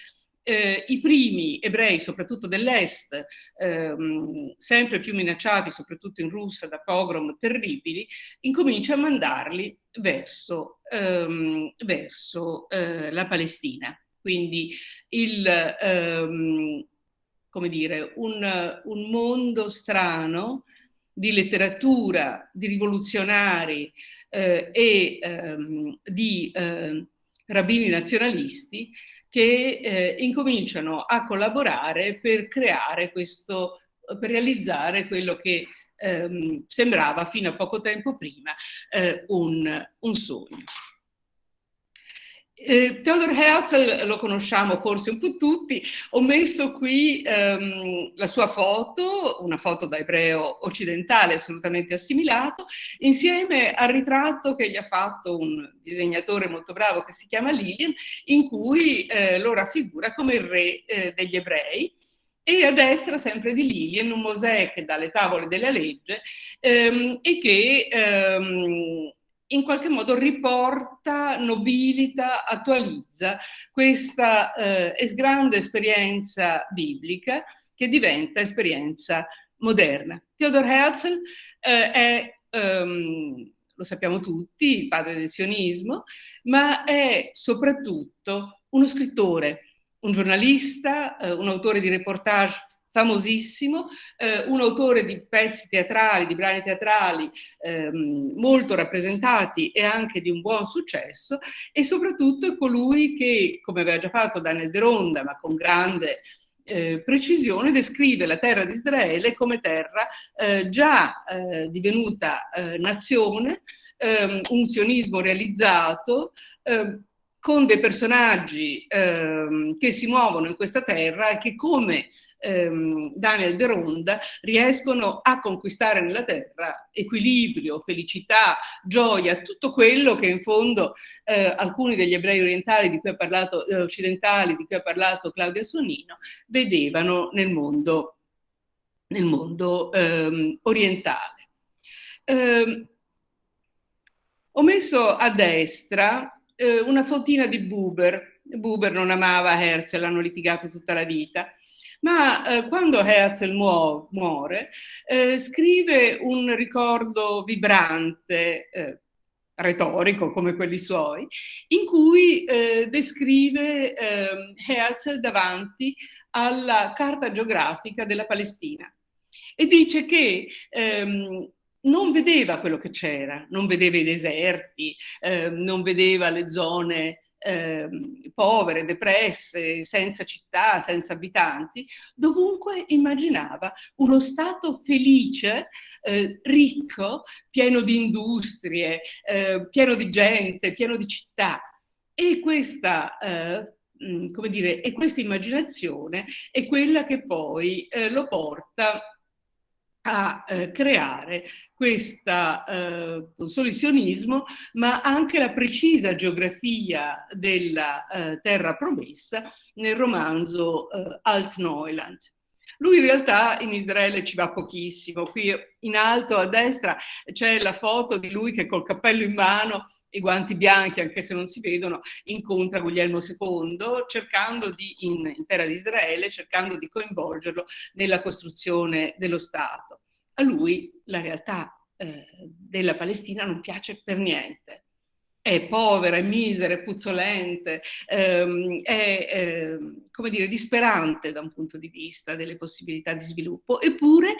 eh, i primi ebrei, soprattutto dell'est, ehm, sempre più minacciati, soprattutto in Russia, da pogrom terribili, incomincia a mandarli verso, ehm, verso eh, la Palestina. Quindi il, ehm, come dire, un, un mondo strano di letteratura, di rivoluzionari eh, e ehm, di eh, rabbini nazionalisti che eh, incominciano a collaborare per creare questo, per realizzare quello che ehm, sembrava fino a poco tempo prima eh, un, un sogno. Eh, Theodor Herzl lo conosciamo forse un po' tutti, ho messo qui ehm, la sua foto, una foto da ebreo occidentale assolutamente assimilato, insieme al ritratto che gli ha fatto un disegnatore molto bravo che si chiama Lillian, in cui eh, lo raffigura come il re eh, degli ebrei. E a destra sempre di Lillian un Mosè che dà le tavole della legge ehm, e che ehm, in qualche modo riporta, nobilita, attualizza questa eh, grande esperienza biblica che diventa esperienza moderna. Theodor Herzl eh, è, um, lo sappiamo tutti, il padre del sionismo, ma è soprattutto uno scrittore, un giornalista, eh, un autore di reportage famosissimo, eh, un autore di pezzi teatrali, di brani teatrali ehm, molto rappresentati e anche di un buon successo e soprattutto è colui che, come aveva già fatto Daniel De Ronda, ma con grande eh, precisione, descrive la terra di Israele come terra eh, già eh, divenuta eh, nazione, ehm, un sionismo realizzato, ehm, con dei personaggi ehm, che si muovono in questa terra e che come ehm, Daniel De Ronda riescono a conquistare nella terra equilibrio, felicità, gioia, tutto quello che in fondo eh, alcuni degli ebrei orientali di cui ha parlato, eh, occidentali di cui ha parlato Claudia Sonino vedevano nel mondo, nel mondo ehm, orientale. Eh, ho messo a destra eh, una fotina di Buber. Buber non amava Herzl, hanno litigato tutta la vita ma eh, quando Herzl muo muore eh, scrive un ricordo vibrante, eh, retorico come quelli suoi, in cui eh, descrive ehm, Herzl davanti alla carta geografica della Palestina e dice che ehm, non vedeva quello che c'era, non vedeva i deserti, eh, non vedeva le zone eh, povere, depresse, senza città, senza abitanti, dovunque immaginava uno Stato felice, eh, ricco, pieno di industrie, eh, pieno di gente, pieno di città. E questa eh, mm, come dire, e questa immaginazione è quella che poi eh, lo porta a eh, creare questo eh, solucionismo, ma anche la precisa geografia della eh, terra promessa nel romanzo eh, Alt-Neuland. Lui in realtà in Israele ci va pochissimo, qui in alto a destra c'è la foto di lui che col cappello in mano i guanti bianchi, anche se non si vedono, incontra Guglielmo II, cercando di, in, in terra di Israele, cercando di coinvolgerlo nella costruzione dello Stato. A lui la realtà eh, della Palestina non piace per niente. È povera, è misera, è puzzolente, ehm, è, eh, come dire, disperante da un punto di vista delle possibilità di sviluppo. Eppure,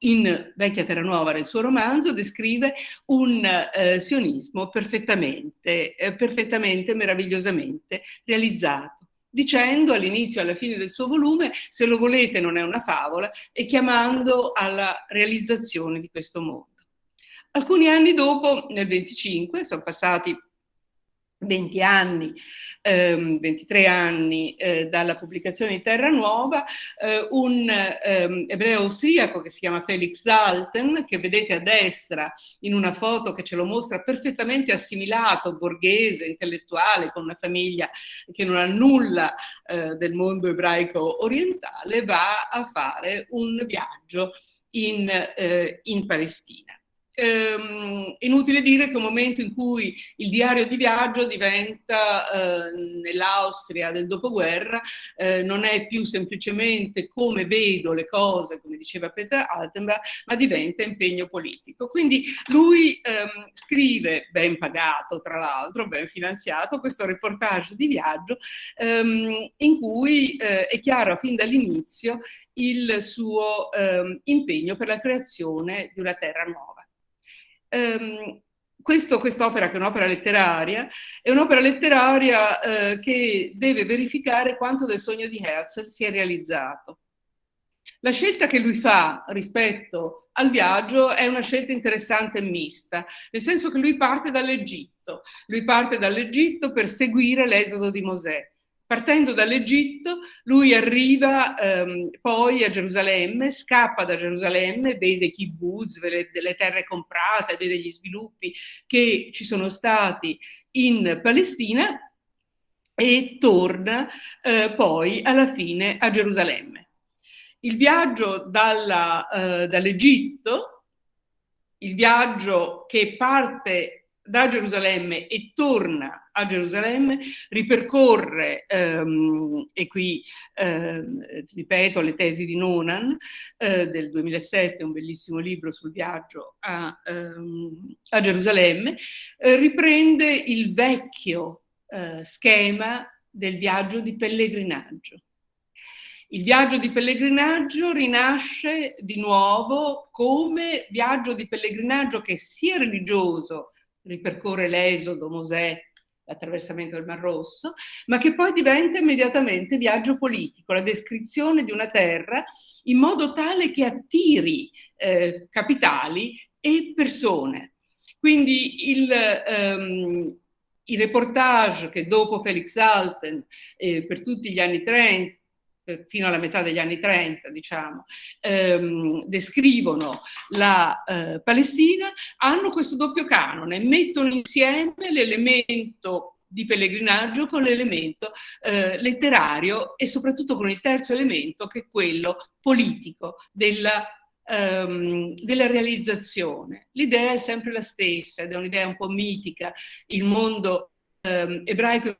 in Vecchia Terra Nuova, nel suo romanzo, descrive un eh, sionismo perfettamente, eh, perfettamente, meravigliosamente realizzato dicendo all'inizio e alla fine del suo volume se lo volete non è una favola e chiamando alla realizzazione di questo mondo. Alcuni anni dopo, nel 25, sono passati 20 anni, ehm, 23 anni eh, dalla pubblicazione di Terra Nuova, eh, un ehm, ebreo austriaco che si chiama Felix Salten, che vedete a destra in una foto che ce lo mostra perfettamente assimilato, borghese, intellettuale, con una famiglia che non ha nulla eh, del mondo ebraico orientale, va a fare un viaggio in, eh, in Palestina ehm, inutile dire che un momento in cui il diario di viaggio diventa eh, nell'Austria del dopoguerra, eh, non è più semplicemente come vedo le cose, come diceva Peter Altenberg, ma diventa impegno politico. Quindi lui ehm, scrive, ben pagato tra l'altro, ben finanziato, questo reportage di viaggio ehm, in cui eh, è chiaro fin dall'inizio il suo ehm, impegno per la creazione di una terra nuova. Um, questo, quest'opera, che è un'opera letteraria, è un'opera letteraria eh, che deve verificare quanto del sogno di Herzl si è realizzato. La scelta che lui fa rispetto al viaggio è una scelta interessante e mista, nel senso che lui parte dall'Egitto, lui parte dall'Egitto per seguire l'esodo di Mosè. Partendo dall'Egitto, lui arriva ehm, poi a Gerusalemme, scappa da Gerusalemme, vede kibbutz, vede le terre comprate, vede gli sviluppi che ci sono stati in Palestina e torna eh, poi alla fine a Gerusalemme. Il viaggio eh, dall'Egitto, il viaggio che parte da Gerusalemme e torna a Gerusalemme, ripercorre, ehm, e qui ehm, ripeto le tesi di Nonan eh, del 2007, un bellissimo libro sul viaggio a, ehm, a Gerusalemme, eh, riprende il vecchio eh, schema del viaggio di pellegrinaggio. Il viaggio di pellegrinaggio rinasce di nuovo come viaggio di pellegrinaggio che sia religioso, ripercorre l'esodo, Mosè, l'attraversamento del Mar Rosso, ma che poi diventa immediatamente viaggio politico, la descrizione di una terra in modo tale che attiri eh, capitali e persone. Quindi il, um, i reportage che dopo Felix Alten eh, per tutti gli anni 30 fino alla metà degli anni 30, diciamo, ehm, descrivono la eh, Palestina, hanno questo doppio canone, mettono insieme l'elemento di pellegrinaggio con l'elemento eh, letterario e soprattutto con il terzo elemento che è quello politico della, ehm, della realizzazione. L'idea è sempre la stessa ed è un'idea un po' mitica, il mondo ehm, ebraico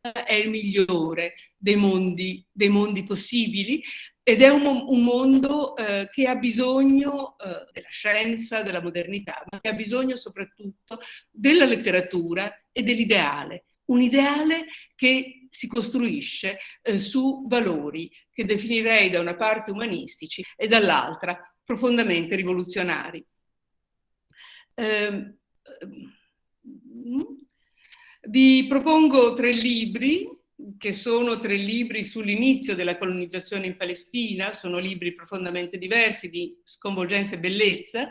è il migliore dei mondi, dei mondi possibili ed è un, un mondo eh, che ha bisogno eh, della scienza, della modernità, ma che ha bisogno soprattutto della letteratura e dell'ideale. Un ideale che si costruisce eh, su valori che definirei da una parte umanistici e dall'altra profondamente rivoluzionari. Eh, vi propongo tre libri che sono tre libri sull'inizio della colonizzazione in Palestina, sono libri profondamente diversi, di sconvolgente bellezza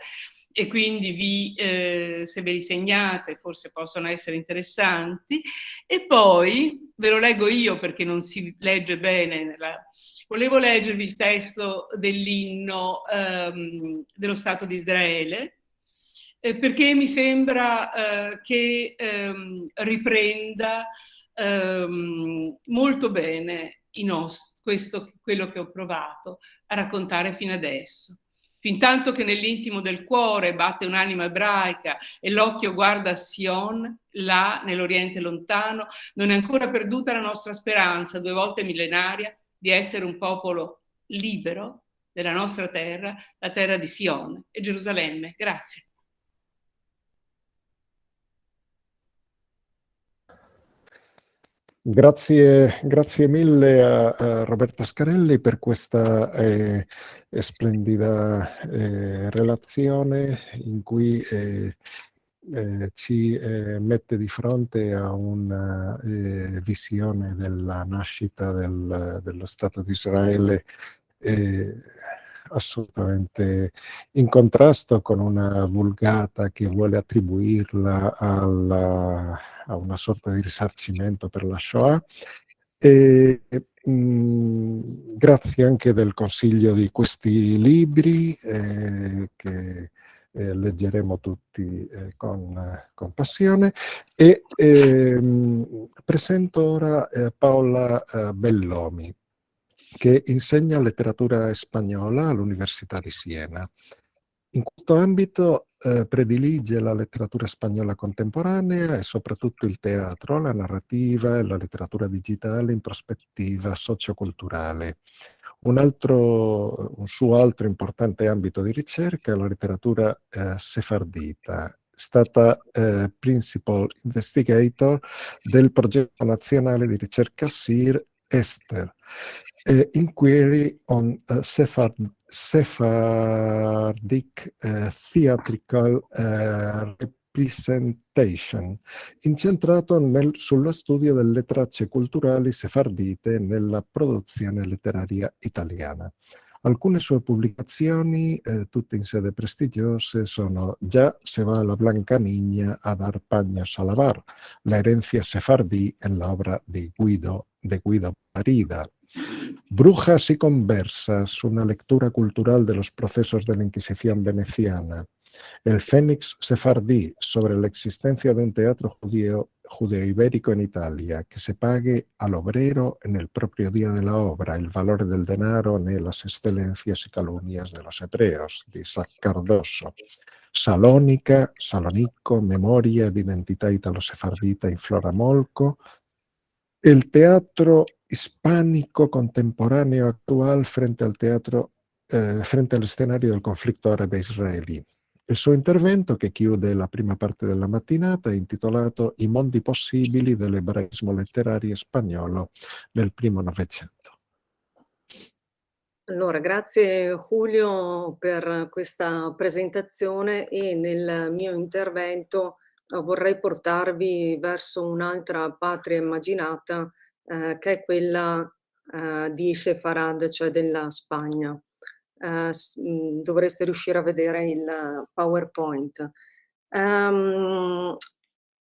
e quindi vi, eh, se ve li segnate forse possono essere interessanti. E poi ve lo leggo io perché non si legge bene nella, Volevo leggervi il testo dell'inno ehm, dello Stato di Israele, eh, perché mi sembra eh, che ehm, riprenda ehm, molto bene questo, quello che ho provato a raccontare fino adesso. Fintanto che nell'intimo del cuore batte un'anima ebraica e l'occhio guarda Sion, là nell'Oriente lontano, non è ancora perduta la nostra speranza, due volte millenaria, di essere un popolo libero della nostra terra, la terra di Sion e Gerusalemme. Grazie. Grazie, grazie mille a, a, Roberta Scarelli per questa eh, splendida eh, relazione in cui eh, eh ci eh, mette di fronte a una eh, visione della nascita del, dello Stato di Israele assolutamente in contrasto con una vulgata che vuole attribuirla alla, a una sorta di risarcimento per la Shoah. E, mh, mm, grazie anche del consiglio di questi libri eh, che eh, leggeremo tutti eh, con, con, passione e ehm, presento ora eh, Paola eh, Bellomi che insegna letteratura spagnola all'Università di Siena. In questo ambito eh, predilige la letteratura spagnola contemporanea e soprattutto il teatro, la narrativa e la letteratura digitale in prospettiva socioculturale. Un, altro, un suo altro importante ambito di ricerca è la letteratura eh, sefardita, stata eh, Principal Investigator del progetto nazionale di ricerca SIR Esther, uh, inquiry on uh, Sephard Sephardic uh, theatrical representation, incentrato nel, sullo studio delle tracce culturali sefardite nella produzione letteraria italiana. Alcune sue pubblicazioni, eh, tutte in sede prestigiose, sono Già se va la Blanca Niña a dar paños a lavar, La herencia sefardí en la obra de Guido, de Guido Parida, Brujas y conversas, una lectura cultural de los procesos de la Inquisición veneciana, El Fénix Sefardí, sobre la existencia de un teatro judío judeo-ibérico en Italia, que se pague al obrero en el propio día de la obra, el valor del denaro en las excelencias y calumnias de los hebreos, de Isaac Cardoso. Salónica, Salonico, Memoria di identità italo-sefardita in Flora Molco, el teatro hispánico contemporáneo actual frente al teatro, eh, frente all'escenario del conflitto árabe-israelí. Il suo intervento, che chiude la prima parte della mattinata, è intitolato I mondi possibili dell'ebraismo letterario spagnolo nel primo Novecento. Allora, grazie Julio per questa presentazione e nel mio intervento vorrei portarvi verso un'altra patria immaginata eh, che è quella eh, di Sefarad, cioè della Spagna. Eh, mhmm, dovreste riuscire a vedere il PowerPoint. Um,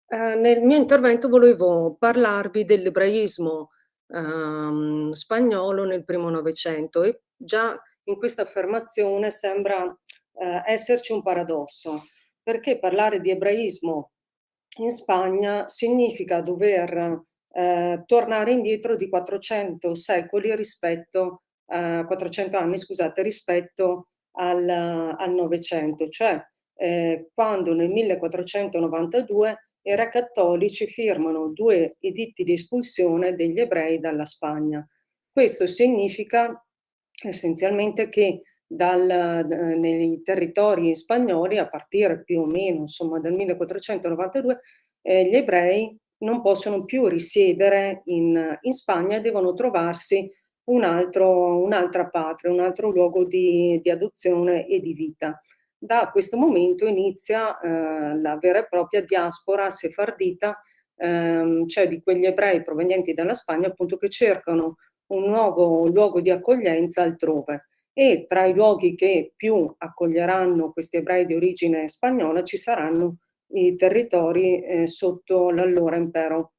eh, nel mio intervento volevo parlarvi dell'ebraismo um, spagnolo nel primo Novecento e già in questa affermazione sembra uh, esserci un paradosso, perché parlare di ebraismo in Spagna significa dover uh, tornare indietro di 400 secoli rispetto 400 anni, scusate, rispetto al, al Novecento, cioè eh, quando nel 1492 i re cattolici firmano due editti di espulsione degli ebrei dalla Spagna. Questo significa essenzialmente che dal, nei territori spagnoli, a partire più o meno insomma, dal 1492, eh, gli ebrei non possono più risiedere in, in Spagna e devono trovarsi un un'altra patria, un altro luogo di, di, adozione e di vita. Da questo momento inizia eh, la vera e propria diaspora sefardita, ehm, cioè di quegli ebrei provenienti dalla Spagna appunto che cercano un nuovo luogo di accoglienza altrove e tra i luoghi che più accoglieranno questi ebrei di origine spagnola ci saranno i territori eh, sotto l'allora impero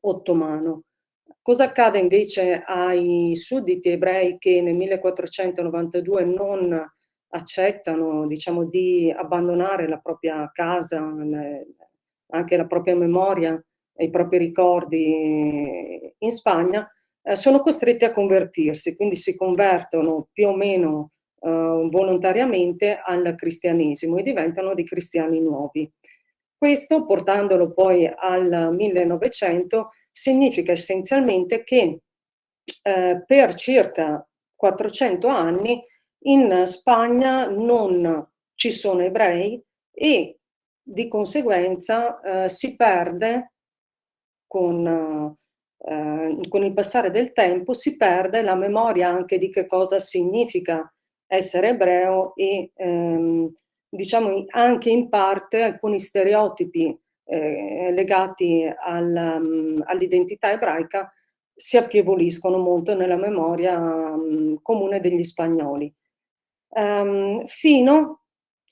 ottomano. Cosa accade invece ai sudditi ebrei che nel 1492 non accettano diciamo, di abbandonare la propria casa, anche la propria memoria i propri ricordi in Spagna, eh, sono costretti a convertirsi, quindi si convertono più o meno eh, volontariamente al cristianesimo e diventano dei cristiani nuovi. Questo portandolo poi al 1900 significa essenzialmente che eh, per circa 400 anni in Spagna non ci sono ebrei e di conseguenza eh, si perde con, eh, con il passare del tempo, si perde la memoria anche di che cosa significa essere ebreo e ehm, diciamo anche in parte alcuni stereotipi eh, legati al, um, all'identità ebraica si affievoliscono molto nella memoria um, comune degli spagnoli. Um, fino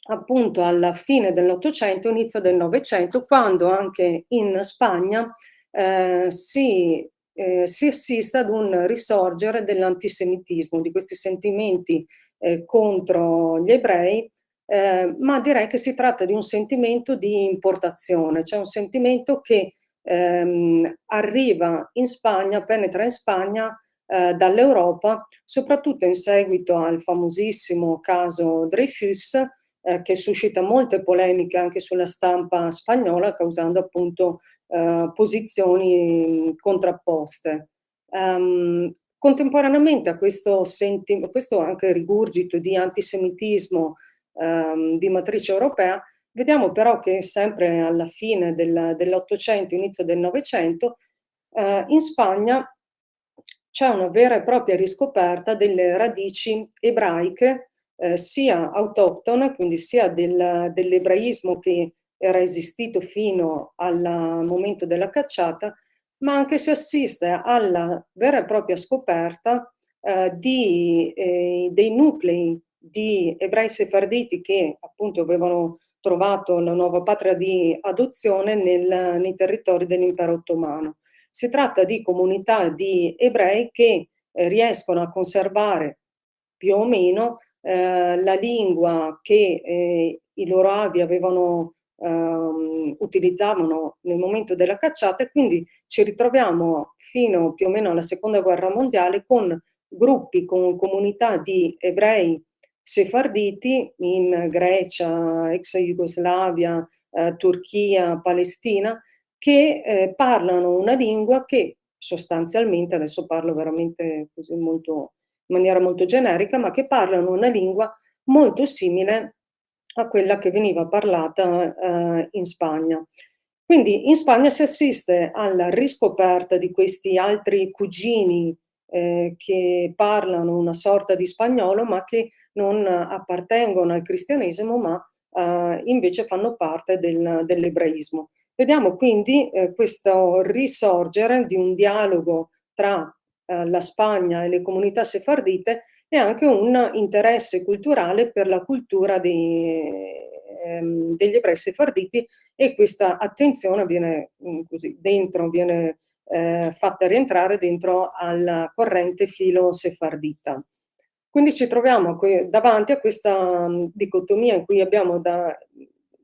appunto alla fine dell'Ottocento, inizio del Novecento, quando anche in Spagna eh, si, eh, si assiste ad un risorgere dell'antisemitismo, di questi sentimenti eh, contro gli ebrei eh, ma direi che si tratta di un sentimento di importazione, cioè un sentimento che ehm, arriva in Spagna, penetra in Spagna eh, dall'Europa, soprattutto in seguito al famosissimo caso Dreyfus, eh, che suscita molte polemiche anche sulla stampa spagnola, causando appunto eh, posizioni contrapposte. Um, contemporaneamente a questo, questo anche rigurgito di antisemitismo ehm, di matrice europea, vediamo però che sempre alla fine del, dell'Ottocento, inizio del Novecento, eh, in Spagna c'è una vera e propria riscoperta delle radici ebraiche, eh, sia autoctone, quindi sia del, dell'ebraismo che era esistito fino al momento della cacciata, ma anche si assiste alla vera e propria scoperta eh, di, eh, dei nuclei di ebrei sefarditi che appunto avevano trovato la nuova patria di adozione nel, nei territori dell'impero ottomano. Si tratta di comunità di ebrei che eh, riescono a conservare più o meno eh, la lingua che eh, i loro avi avevano, ehm, utilizzavano nel momento della cacciata e quindi ci ritroviamo fino più o meno alla seconda guerra mondiale con gruppi, con comunità di ebrei sefarditi in Grecia, ex Jugoslavia, eh, Turchia, Palestina, che eh, parlano una lingua che sostanzialmente, adesso parlo veramente così molto, maniera molto generica, ma che parlano una lingua molto simile a quella che veniva parlata eh, in Spagna. Quindi in Spagna si assiste alla riscoperta di questi altri cugini eh, che parlano una sorta di spagnolo ma che non appartengono al cristianesimo ma eh, invece fanno parte del, dell'ebraismo. Vediamo quindi eh, questo risorgere di un dialogo tra eh, la Spagna e le comunità sefardite e anche un interesse culturale per la cultura dei, ehm, degli ebrei sefarditi e questa attenzione viene mm, così dentro, viene eh, fatta rientrare dentro al corrente filo sefardita. Quindi ci troviamo davanti a questa mm, dicotomia in cui abbiamo da,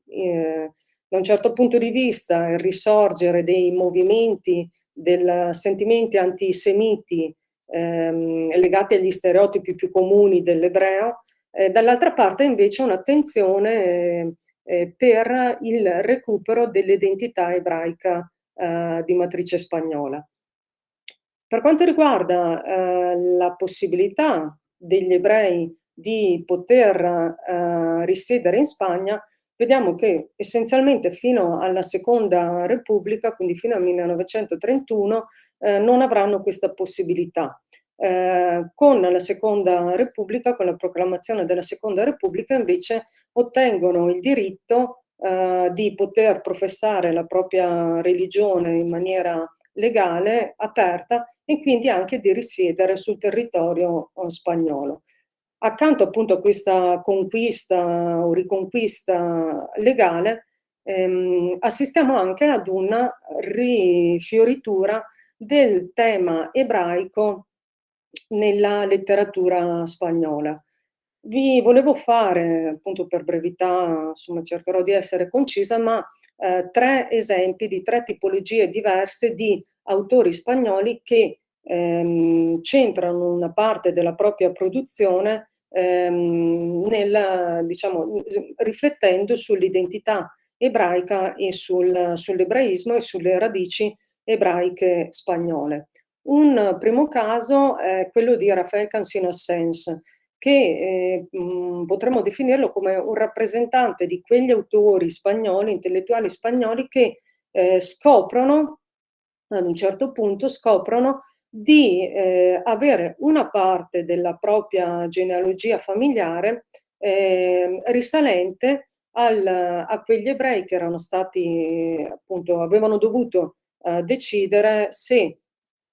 eh, da un certo punto di vista il risorgere dei movimenti, dei sentimenti antisemiti ehm, legati agli stereotipi più comuni dell'ebreo, eh, dall'altra parte invece un'attenzione eh, eh per il recupero dell'identità ebraica eh, di matrice spagnola. Per quanto riguarda eh, la possibilità degli ebrei di poter eh, risiedere in Spagna, vediamo che essenzialmente fino alla Seconda Repubblica, quindi fino al 1931, eh, non avranno questa possibilità. Eh, con la Seconda Repubblica, con la proclamazione della Seconda Repubblica, invece ottengono il diritto eh, di poter professare la propria religione in maniera legale, aperta e quindi anche di risiedere sul territorio eh, spagnolo. Accanto appunto a questa conquista o riconquista legale, ehm, assistiamo anche ad una rifioritura del tema ebraico nella letteratura spagnola. Vi volevo fare, appunto per brevità, insomma cercherò di essere concisa, ma eh, tre esempi di tre tipologie diverse di autori spagnoli che ehm, centrano una parte della propria produzione ehm, nel, diciamo, riflettendo sull'identità ebraica e sul, sull'ebraismo e sulle radici ebraiche spagnole. Un primo caso è quello di Rafael Cansino Sens, che eh, mh, potremmo definirlo come un rappresentante di quegli autori spagnoli, intellettuali spagnoli che eh, scoprono, ad un certo punto, scoprono di eh, avere una parte della propria genealogia familiare ehm, risalente al, a quegli ebrei che erano stati, appunto, avevano dovuto eh, decidere se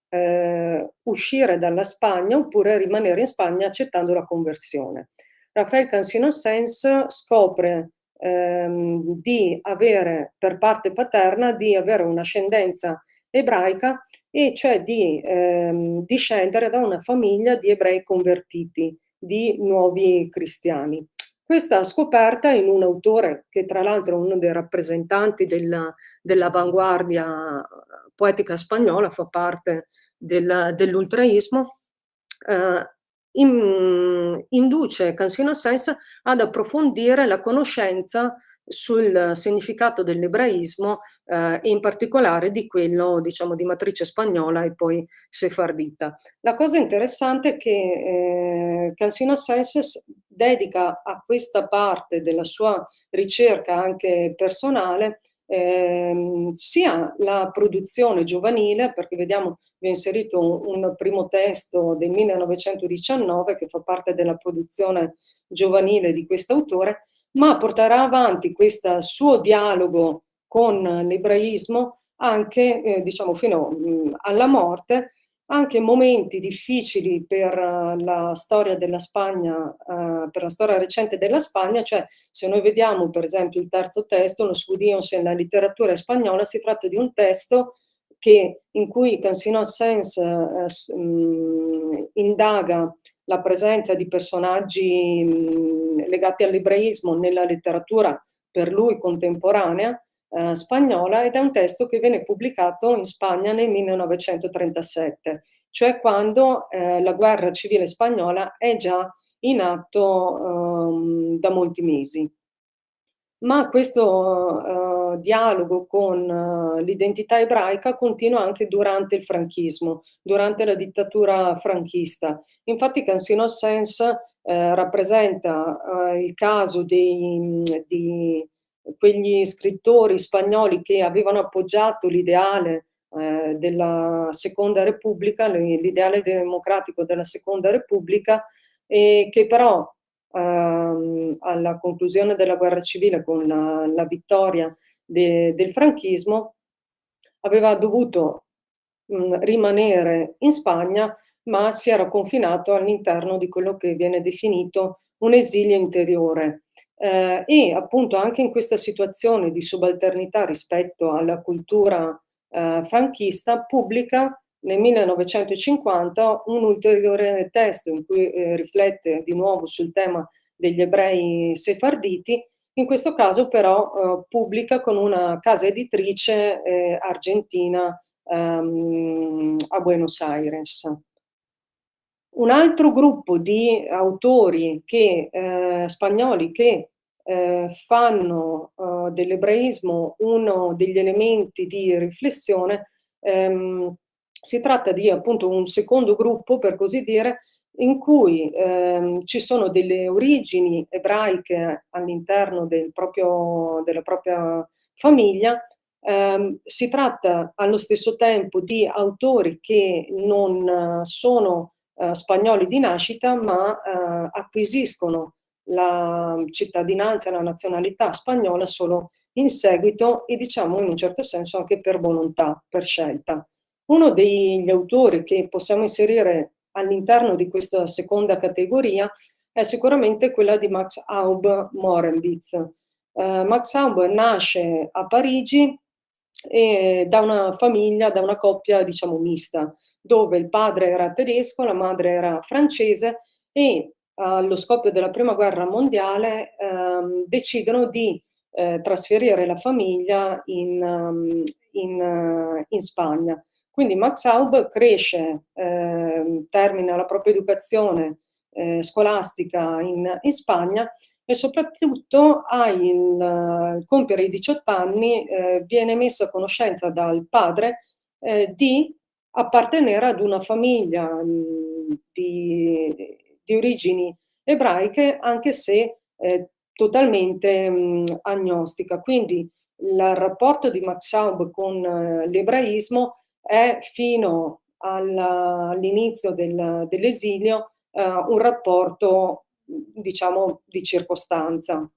eh, uscire dalla Spagna oppure rimanere in Spagna accettando la conversione. Rafael Cansino Sens scopre ehm, di avere per parte paterna di avere un'ascendenza ebraica e cioè di ehm, discendere da una famiglia di ebrei convertiti, di nuovi cristiani. Questa scoperta in un autore che tra l'altro è uno dei rappresentanti dell'avanguardia poetica spagnola, fa parte del, dell'ultraismo, eh, in, induce Cansino Sainz ad approfondire la conoscenza sul significato dell'ebraismo eh, e in particolare di quello diciamo di matrice spagnola e poi sefardita. La cosa interessante è che eh, Cansino Sainz dedica a questa parte della sua ricerca anche personale ehm, sia la produzione giovanile, perché vediamo vi ho inserito un, primo testo del 1919 che fa parte della produzione giovanile di questo autore, ma porterà avanti questo suo dialogo con l'ebraismo anche eh, diciamo fino mh, alla morte anche momenti difficili per la storia della Spagna, per la storia recente della Spagna, cioè se noi vediamo per esempio il terzo testo, Los judíos en la letteratura spagnola, si tratta di un testo che, in cui Cansino Assens eh, indaga la presenza di personaggi legati all'ebraismo nella letteratura per lui contemporanea eh, spagnola ed è un testo che viene pubblicato in Spagna nel 1937, cioè quando eh, la guerra civile spagnola è già in atto ehm, da molti mesi. Ma questo dialogo con uh, l'identità ebraica continua anche durante il franchismo, durante la dittatura franchista. Infatti Cansino Sens uh, rappresenta il caso dei, di quegli scrittori spagnoli che avevano appoggiato l'ideale della Seconda Repubblica, l'ideale democratico della Seconda Repubblica, e che però ehm, alla conclusione della guerra civile con la, la vittoria de, del franchismo, aveva dovuto mh, rimanere in Spagna, ma si era confinato all'interno di quello che viene definito un esilio interiore. Eh, e appunto anche in questa situazione di subalternità rispetto alla cultura eh, franchista pubblica nel 1950 un ulteriore testo in cui eh, riflette di nuovo sul tema degli ebrei sefarditi, in questo caso però eh, pubblica con una casa editrice eh, argentina ehm, a Buenos Aires. Un altro gruppo di autori che, eh, spagnoli che eh, fanno eh, dell'ebraismo uno degli elementi di riflessione ehm, si tratta di appunto un secondo gruppo, per così dire, in cui ehm, ci sono delle origini ebraiche all'interno del della propria famiglia. Eh, si tratta allo stesso tempo di autori che non sono eh, spagnoli di nascita, ma eh, acquisiscono la cittadinanza, la nazionalità spagnola solo in seguito e diciamo in un certo senso anche per volontà, per scelta. Uno degli autori che possiamo inserire all'interno di questa seconda categoria è sicuramente quella di Max Aub Morenwitz. Eh, Max Aub nasce a Parigi e da una famiglia, da una coppia diciamo mista, dove il padre era tedesco, la madre era francese e allo scoppio della prima guerra mondiale ehm, decidono di eh, trasferire la famiglia in, um, in, uh, in Spagna. Quindi Max Aub cresce, eh, termina la propria educazione eh, scolastica in, in, Spagna e soprattutto al uh, compiere i 18 anni eh, viene messa a conoscenza dal padre eh, di appartenere ad una famiglia mm, di, di, origini ebraiche anche se eh, totalmente mh, mm, agnostica. Quindi il rapporto di Max Aub con eh, l'ebraismo è fino all'inizio del, dell'esilio eh, un rapporto, diciamo, di circostanza.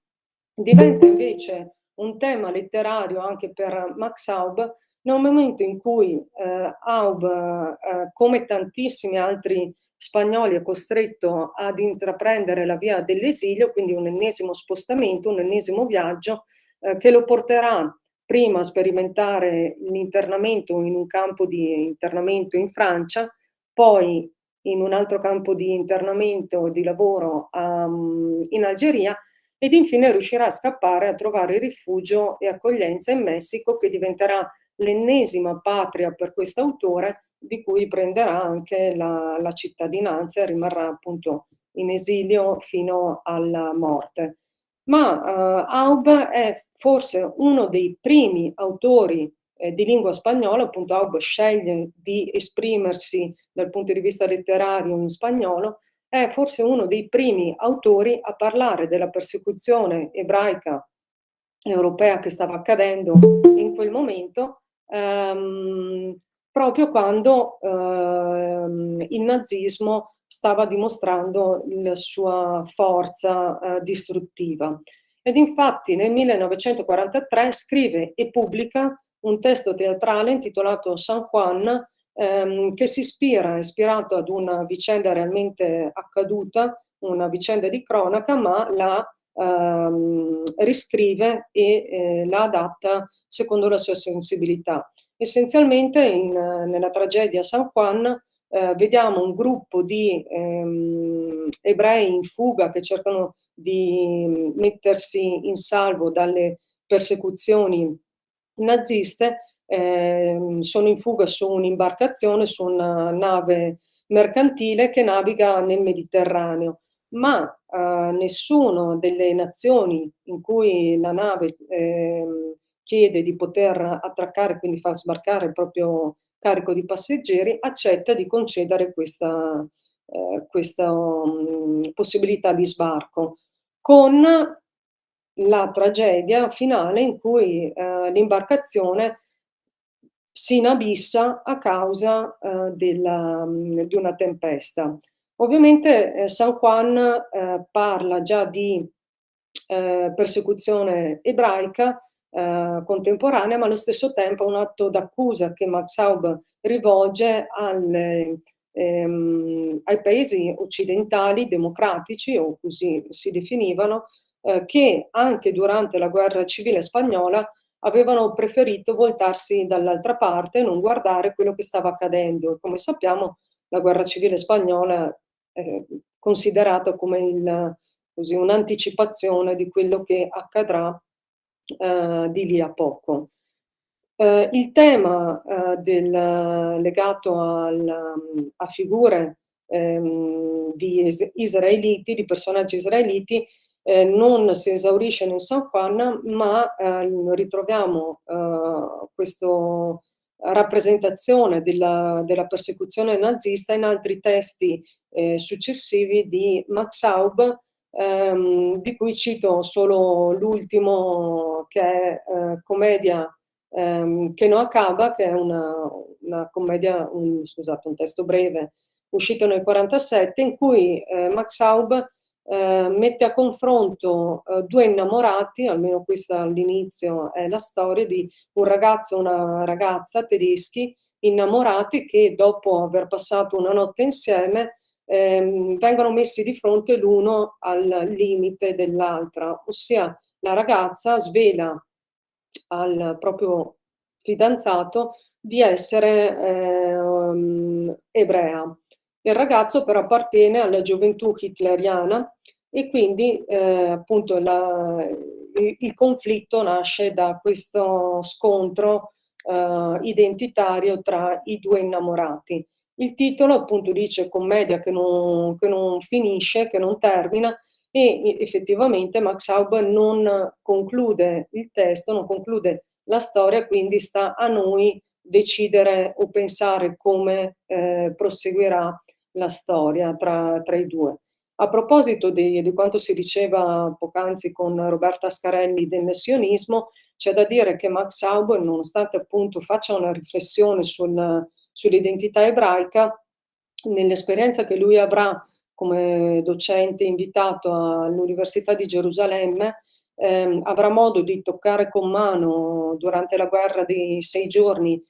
Diventa invece un tema letterario anche per Max Aub nel momento in cui eh, Aub, eh, come tantissimi altri spagnoli, è costretto ad intraprendere la via dell'esilio, quindi un ennesimo spostamento, un ennesimo viaggio eh, che lo porterà prima sperimentare l'internamento in un campo di internamento in Francia, poi in un altro campo di internamento di lavoro um, in Algeria ed infine riuscirà a scappare a trovare rifugio e accoglienza in Messico che diventerà l'ennesima patria per questo autore di cui prenderà anche la, la cittadinanza e rimarrà appunto in esilio fino alla morte ma uh, Aub è forse uno dei primi autori eh, di lingua spagnola, appunto Aub sceglie di esprimersi dal punto di vista letterario in spagnolo, è forse uno dei primi autori a parlare della persecuzione ebraica europea che stava accadendo in quel momento, ehm, proprio quando ehm, il nazismo stava dimostrando la sua forza eh, distruttiva. Ed infatti nel 1943 scrive e pubblica un testo teatrale intitolato San Juan, ehm, che si ispira, ispirato ad una vicenda realmente accaduta, una vicenda di cronaca, ma la ehm, riscrive e eh, la adatta secondo la sua sensibilità. Essenzialmente in, nella tragedia San Juan eh, vediamo un gruppo di ehm, ebrei in fuga che cercano di mettersi in salvo dalle persecuzioni naziste, eh, sono in fuga su un'imbarcazione, su una nave mercantile che naviga nel Mediterraneo, ma eh, nessuna delle nazioni in cui la nave eh, chiede di poter attraccare, quindi far sbarcare il proprio carico di passeggeri, accetta di concedere questa, eh, questa um, possibilità di sbarco, con la tragedia finale in cui eh, l'imbarcazione si inabissa a causa eh, della, mm, di una tempesta. Ovviamente eh, San Juan eh, parla già di eh, persecuzione ebraica eh, contemporanea, ma allo stesso tempo un atto d'accusa che Max Haub rivolge alle, ehm, ai paesi occidentali democratici, o così si definivano, eh, che anche durante la guerra civile spagnola avevano preferito voltarsi dall'altra parte e non guardare quello che stava accadendo. Come sappiamo, la guerra civile spagnola è considerata come un'anticipazione di quello che accadrà eh, di lì a poco. Eh, il tema eh, del, legato al, a figure ehm, di israeliti, di personaggi israeliti, eh, non si esaurisce nel San Juan, ma eh, ritroviamo eh, questa rappresentazione della, della, persecuzione nazista in altri testi eh, successivi di Max Haub, ehm, di cui cito solo l'ultimo che è eh, commedia ehm, che non acaba, che è una, una commedia, un, scusate, un testo breve uscito nel 1947, in cui eh, Max Haub eh, mette a confronto eh, due innamorati, almeno questa all'inizio è la storia di un ragazzo e una ragazza tedeschi innamorati che dopo aver passato una notte insieme ehm, vengono messi di fronte l'uno al limite dell'altra, ossia la ragazza svela al proprio fidanzato di essere eh, ebrea il ragazzo però appartiene alla gioventù hitleriana e quindi eh, appunto la, il, il, conflitto nasce da questo scontro eh, identitario tra i due innamorati. Il titolo appunto dice commedia che non, che non finisce, che non termina e effettivamente Max Haub non conclude il testo, non conclude la storia, quindi sta a noi decidere o pensare come eh, proseguirà la storia tra, tra i due. A proposito di, di quanto si diceva poc'anzi con Roberta Scarelli del sionismo, c'è da dire che Max Haub, nonostante appunto faccia una riflessione sul, sull'identità ebraica, nell'esperienza che lui avrà come docente invitato all'Università di Gerusalemme, ehm, avrà modo di toccare con mano durante la guerra dei sei giorni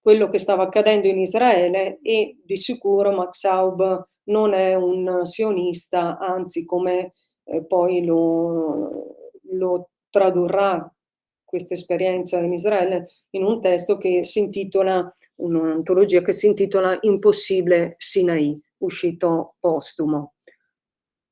quello che stava accadendo in Israele e di sicuro Max Haub non è un sionista, anzi come eh, poi lo, lo tradurrà questa esperienza in Israele in un testo che si intitola, un'antologia che si intitola Impossibile Sinai, uscito postumo.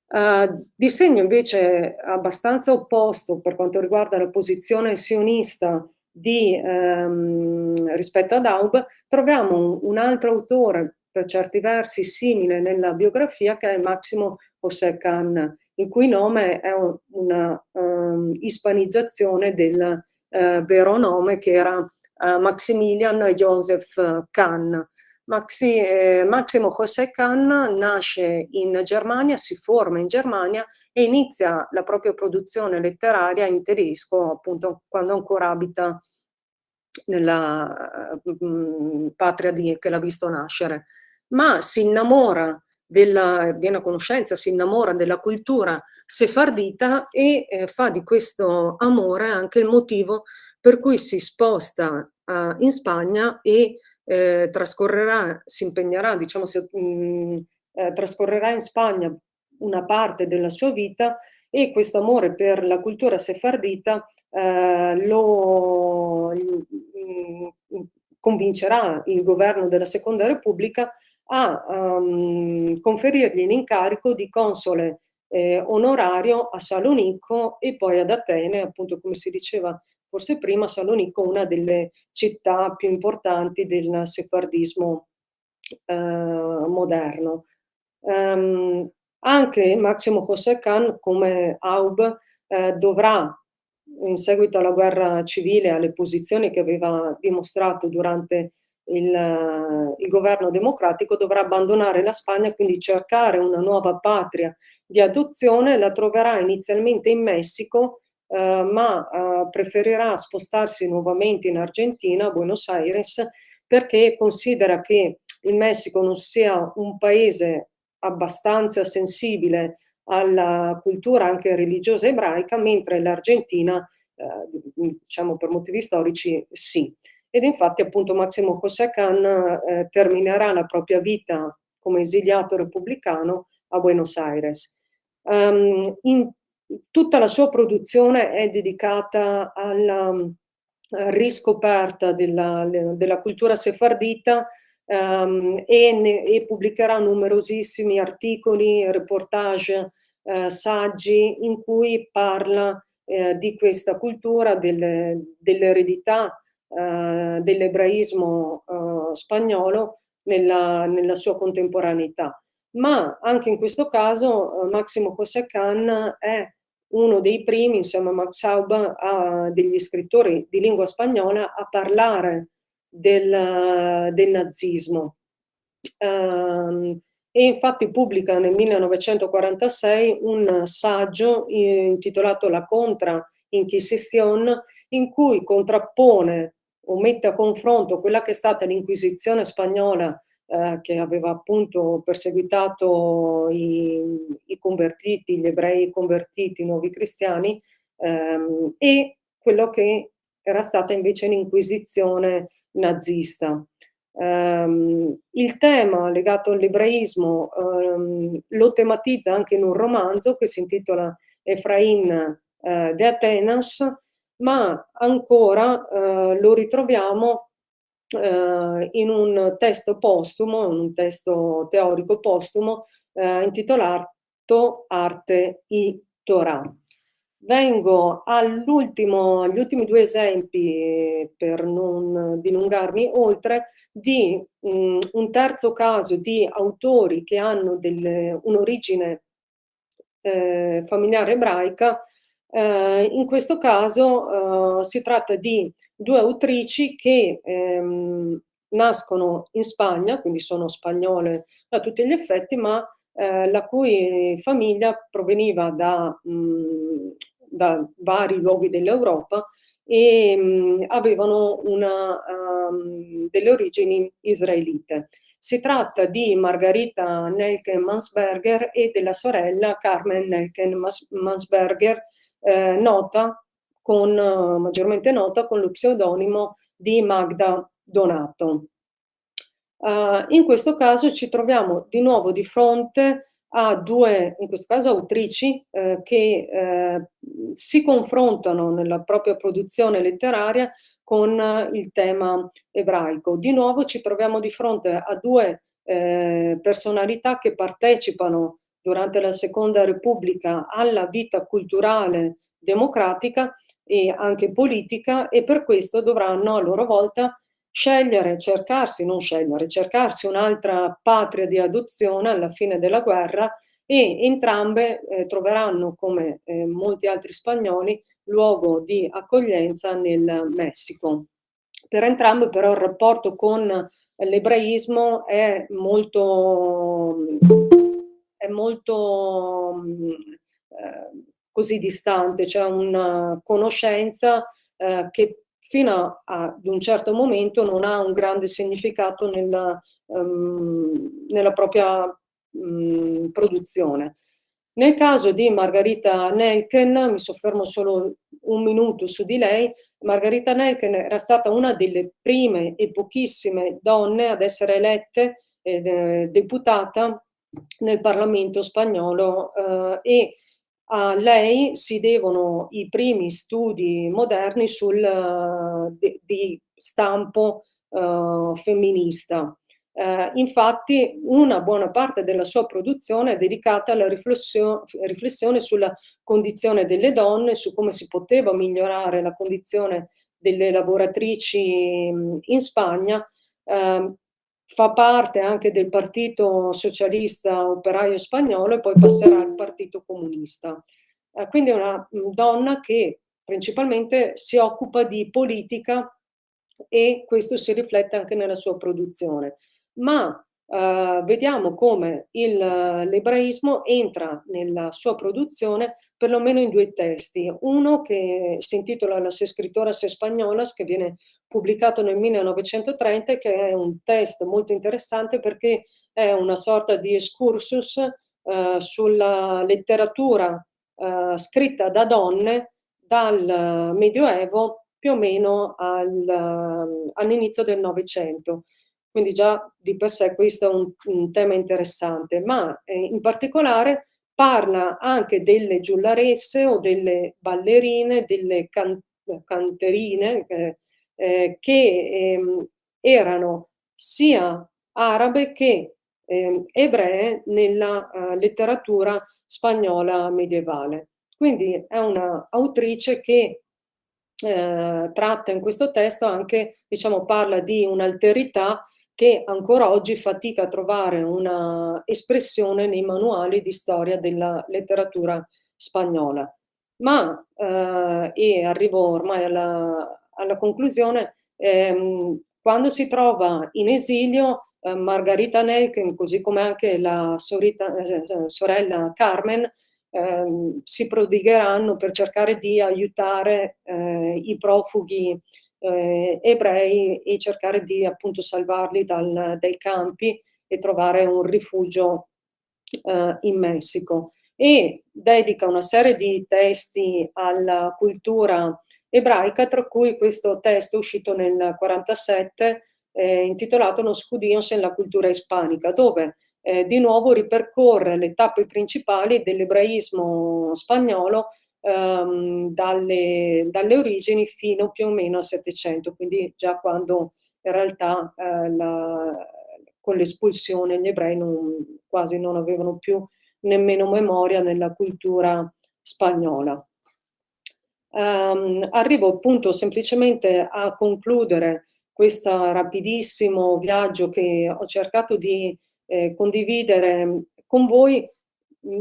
Uh, di segno invece abbastanza opposto per quanto riguarda la posizione sionista di, ehm, rispetto ad Aub, troviamo un, un, altro autore per certi versi simile nella biografia che è Massimo José Khan, il cui nome è una um, ispanizzazione del uh, vero nome che era Maximilian Joseph Khan. Maxi, eh, Massimo José Khan nasce in Germania, si forma in Germania e inizia la propria produzione letteraria in tedesco, appunto quando ancora abita nella mh, patria di, che l'ha visto nascere, ma si innamora della, viene a conoscenza, si innamora della cultura sefardita e eh, fa di questo amore anche il motivo per cui si sposta uh, in Spagna e eh, trascorrerà, si impegnerà, diciamo, se, mh, mm, eh, trascorrerà in Spagna una parte della sua vita e questo amore per la cultura sefardita eh, lo mh, mm, convincerà il governo della Seconda Repubblica a um, conferirgli l'incarico di console eh, onorario a Salonicco e poi ad Atene, appunto come si diceva forse prima, Salonicco una delle città più importanti del sefardismo eh, moderno. Um, anche Massimo José Khan, come Aub, eh, dovrà, in seguito alla guerra civile, alle posizioni che aveva dimostrato durante il, il, governo democratico, dovrà abbandonare la Spagna, quindi cercare una nuova patria di adozione, la troverà inizialmente in Messico, eh, ma eh, preferirà spostarsi nuovamente in Argentina, a Buenos Aires, perché considera che il Messico non sia un paese abbastanza sensibile alla cultura anche religiosa ebraica, mentre l'Argentina, eh, diciamo per motivi storici, sì. Ed infatti appunto Massimo José Khan eh, terminerà la propria vita come esiliato repubblicano a Buenos Aires. Um, in, tutta la sua produzione è dedicata alla uh, riscoperta della, della, cultura sefardita um, e, ne, e, pubblicherà numerosissimi articoli, reportage, uh, saggi in cui parla uh, di questa cultura, dell'eredità uh, dell'ebraismo spagnolo nella, nella sua contemporaneità. Ma anche in questo caso eh, Massimo José Khan è uno dei primi, insieme a Max Aub, a, degli scrittori di lingua spagnola a parlare del, del nazismo. Um, e infatti pubblica nel 1946 un saggio intitolato La Contra Inquisición in cui contrappone o mette a confronto quella che è stata l'Inquisizione spagnola eh, che aveva appunto perseguitato i, i, convertiti, gli ebrei convertiti, i nuovi cristiani, ehm, e quello che era stata invece l'inquisizione nazista. Um, il tema legato all'ebraismo um, lo tematizza anche in un romanzo che si intitola Efrain uh, de Atenas, ma ancora uh, lo ritroviamo eh, in un testo postumo, in un testo teorico postumo eh, intitolato Arte i Torah. Vengo agli ultimi due esempi, per non dilungarmi oltre, di mh, mm, un terzo caso di autori che hanno un'origine eh, familiare ebraica eh, in questo caso eh, si tratta di due autrici che ehm, nascono in Spagna, quindi sono spagnole a tutti gli effetti, ma eh, la cui famiglia proveniva da, mh, mm, da vari luoghi dell'Europa e mh, mm, avevano una, um, delle origini israelite. Si tratta di Margarita Nelken-Mansberger e della sorella Carmen Nelken-Mansberger, eh, nota con, eh, maggiormente nota con lo pseudonimo di Magda Donato. Uh, in questo caso ci troviamo di nuovo di fronte a due, in questo caso autrici, eh, che eh, si confrontano nella propria produzione letteraria con eh, il tema ebraico. Di nuovo ci troviamo di fronte a due eh, personalità che partecipano durante la Seconda Repubblica alla vita culturale democratica e anche politica e per questo dovranno a loro volta scegliere, cercarsi, non scegliere, cercarsi un'altra patria di adozione alla fine della guerra e entrambe eh, troveranno, come eh, molti altri spagnoli, luogo di accoglienza nel Messico. Per entrambe però il rapporto con l'ebraismo è molto è molto eh, così distante, c'è una conoscenza eh, che fino ad un certo momento non ha un grande significato nella, um, nella propria um, produzione. Nel caso di Margarita Nelken, mi soffermo solo un minuto su di lei, Margarita Nelken era stata una delle prime e pochissime donne ad essere elette eh, deputata nel Parlamento spagnolo eh, e a lei si devono i primi studi moderni sul, uh, di, di, stampo uh, femminista. Uh, infatti una buona parte della sua produzione è dedicata alla riflessio riflessione sulla condizione delle donne, su come si poteva migliorare la condizione delle lavoratrici in Spagna, ehm, fa parte anche del Partito Socialista Operaio Spagnolo e poi passerà al Partito Comunista. Eh, quindi è una mm, donna che principalmente si occupa di politica e questo si riflette anche nella sua produzione. Ma Uh, vediamo come l'ebraismo entra nella sua produzione perlomeno in due testi. Uno che si intitola Las Escritoras Españolas, che viene pubblicato nel 1930 che è un testo molto interessante perché è una sorta di excursus uh, sulla letteratura uh, scritta da donne dal Medioevo più o meno al, all'inizio del Novecento quindi già di per sé questo è un, un tema interessante, ma eh, in particolare parla anche delle giullaresse o delle ballerine, delle can canterine eh, eh, che ehm, erano sia arabe che eh, ebree nella uh, letteratura spagnola medievale. Quindi è un'autrice che eh, tratta in questo testo anche, diciamo, parla di un'alterità che ancora oggi fatica a trovare una espressione nei manuali di storia della letteratura spagnola. Ma, eh, e arrivo ormai alla, alla conclusione, ehm, quando si trova in esilio eh, Margarita Nelken, così come anche la sorita, eh, sorella Carmen, ehm, si prodigheranno per cercare di aiutare eh, i profughi eh, ebrei e cercare di appunto salvarli dal, dai campi e trovare un rifugio eh, in Messico. E dedica una serie di testi alla cultura ebraica, tra cui questo testo uscito nel 1947 eh, intitolato Los judíos en la cultura ispanica, dove eh, di nuovo ripercorre le tappe principali dell'ebraismo spagnolo ehm, dalle, dalle, origini fino più o meno al 700, quindi già quando in realtà eh, la, con l'espulsione gli ebrei non, quasi non avevano più nemmeno memoria nella cultura spagnola. Um, arrivo appunto semplicemente a concludere questo rapidissimo viaggio che ho cercato di eh, condividere con voi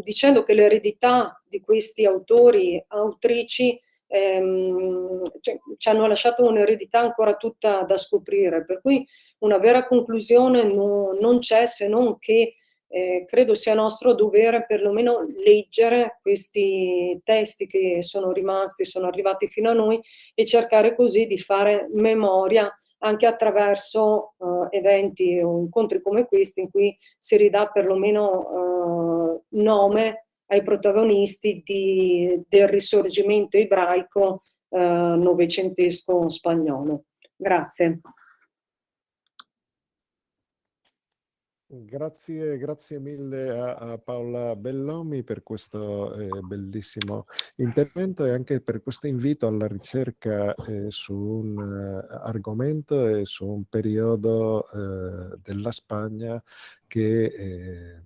dicendo che l'eredità di questi autori, autrici, ehm, cioè, ci hanno lasciato un'eredità ancora tutta da scoprire, per cui una vera conclusione no, non c'è se non che eh, credo sia nostro dovere perlomeno leggere questi testi che sono rimasti, sono arrivati fino a noi e cercare così di fare memoria anche attraverso uh, eventi o incontri come questi in cui si ridà perlomeno uh, nome ai protagonisti di, del risorgimento ebraico uh, novecentesco spagnolo. Grazie. Grazie, grazie mille a, a, Paola Bellomi per questo eh, bellissimo intervento e anche per questo invito alla ricerca eh, su un uh, argomento e su un periodo uh, della Spagna che eh,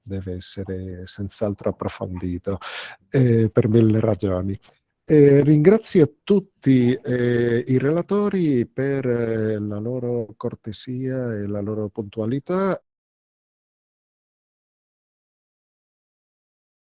deve essere senz'altro approfondito eh, per mille ragioni. Eh, ringrazio tutti eh, i relatori per eh, la loro cortesia e la loro puntualità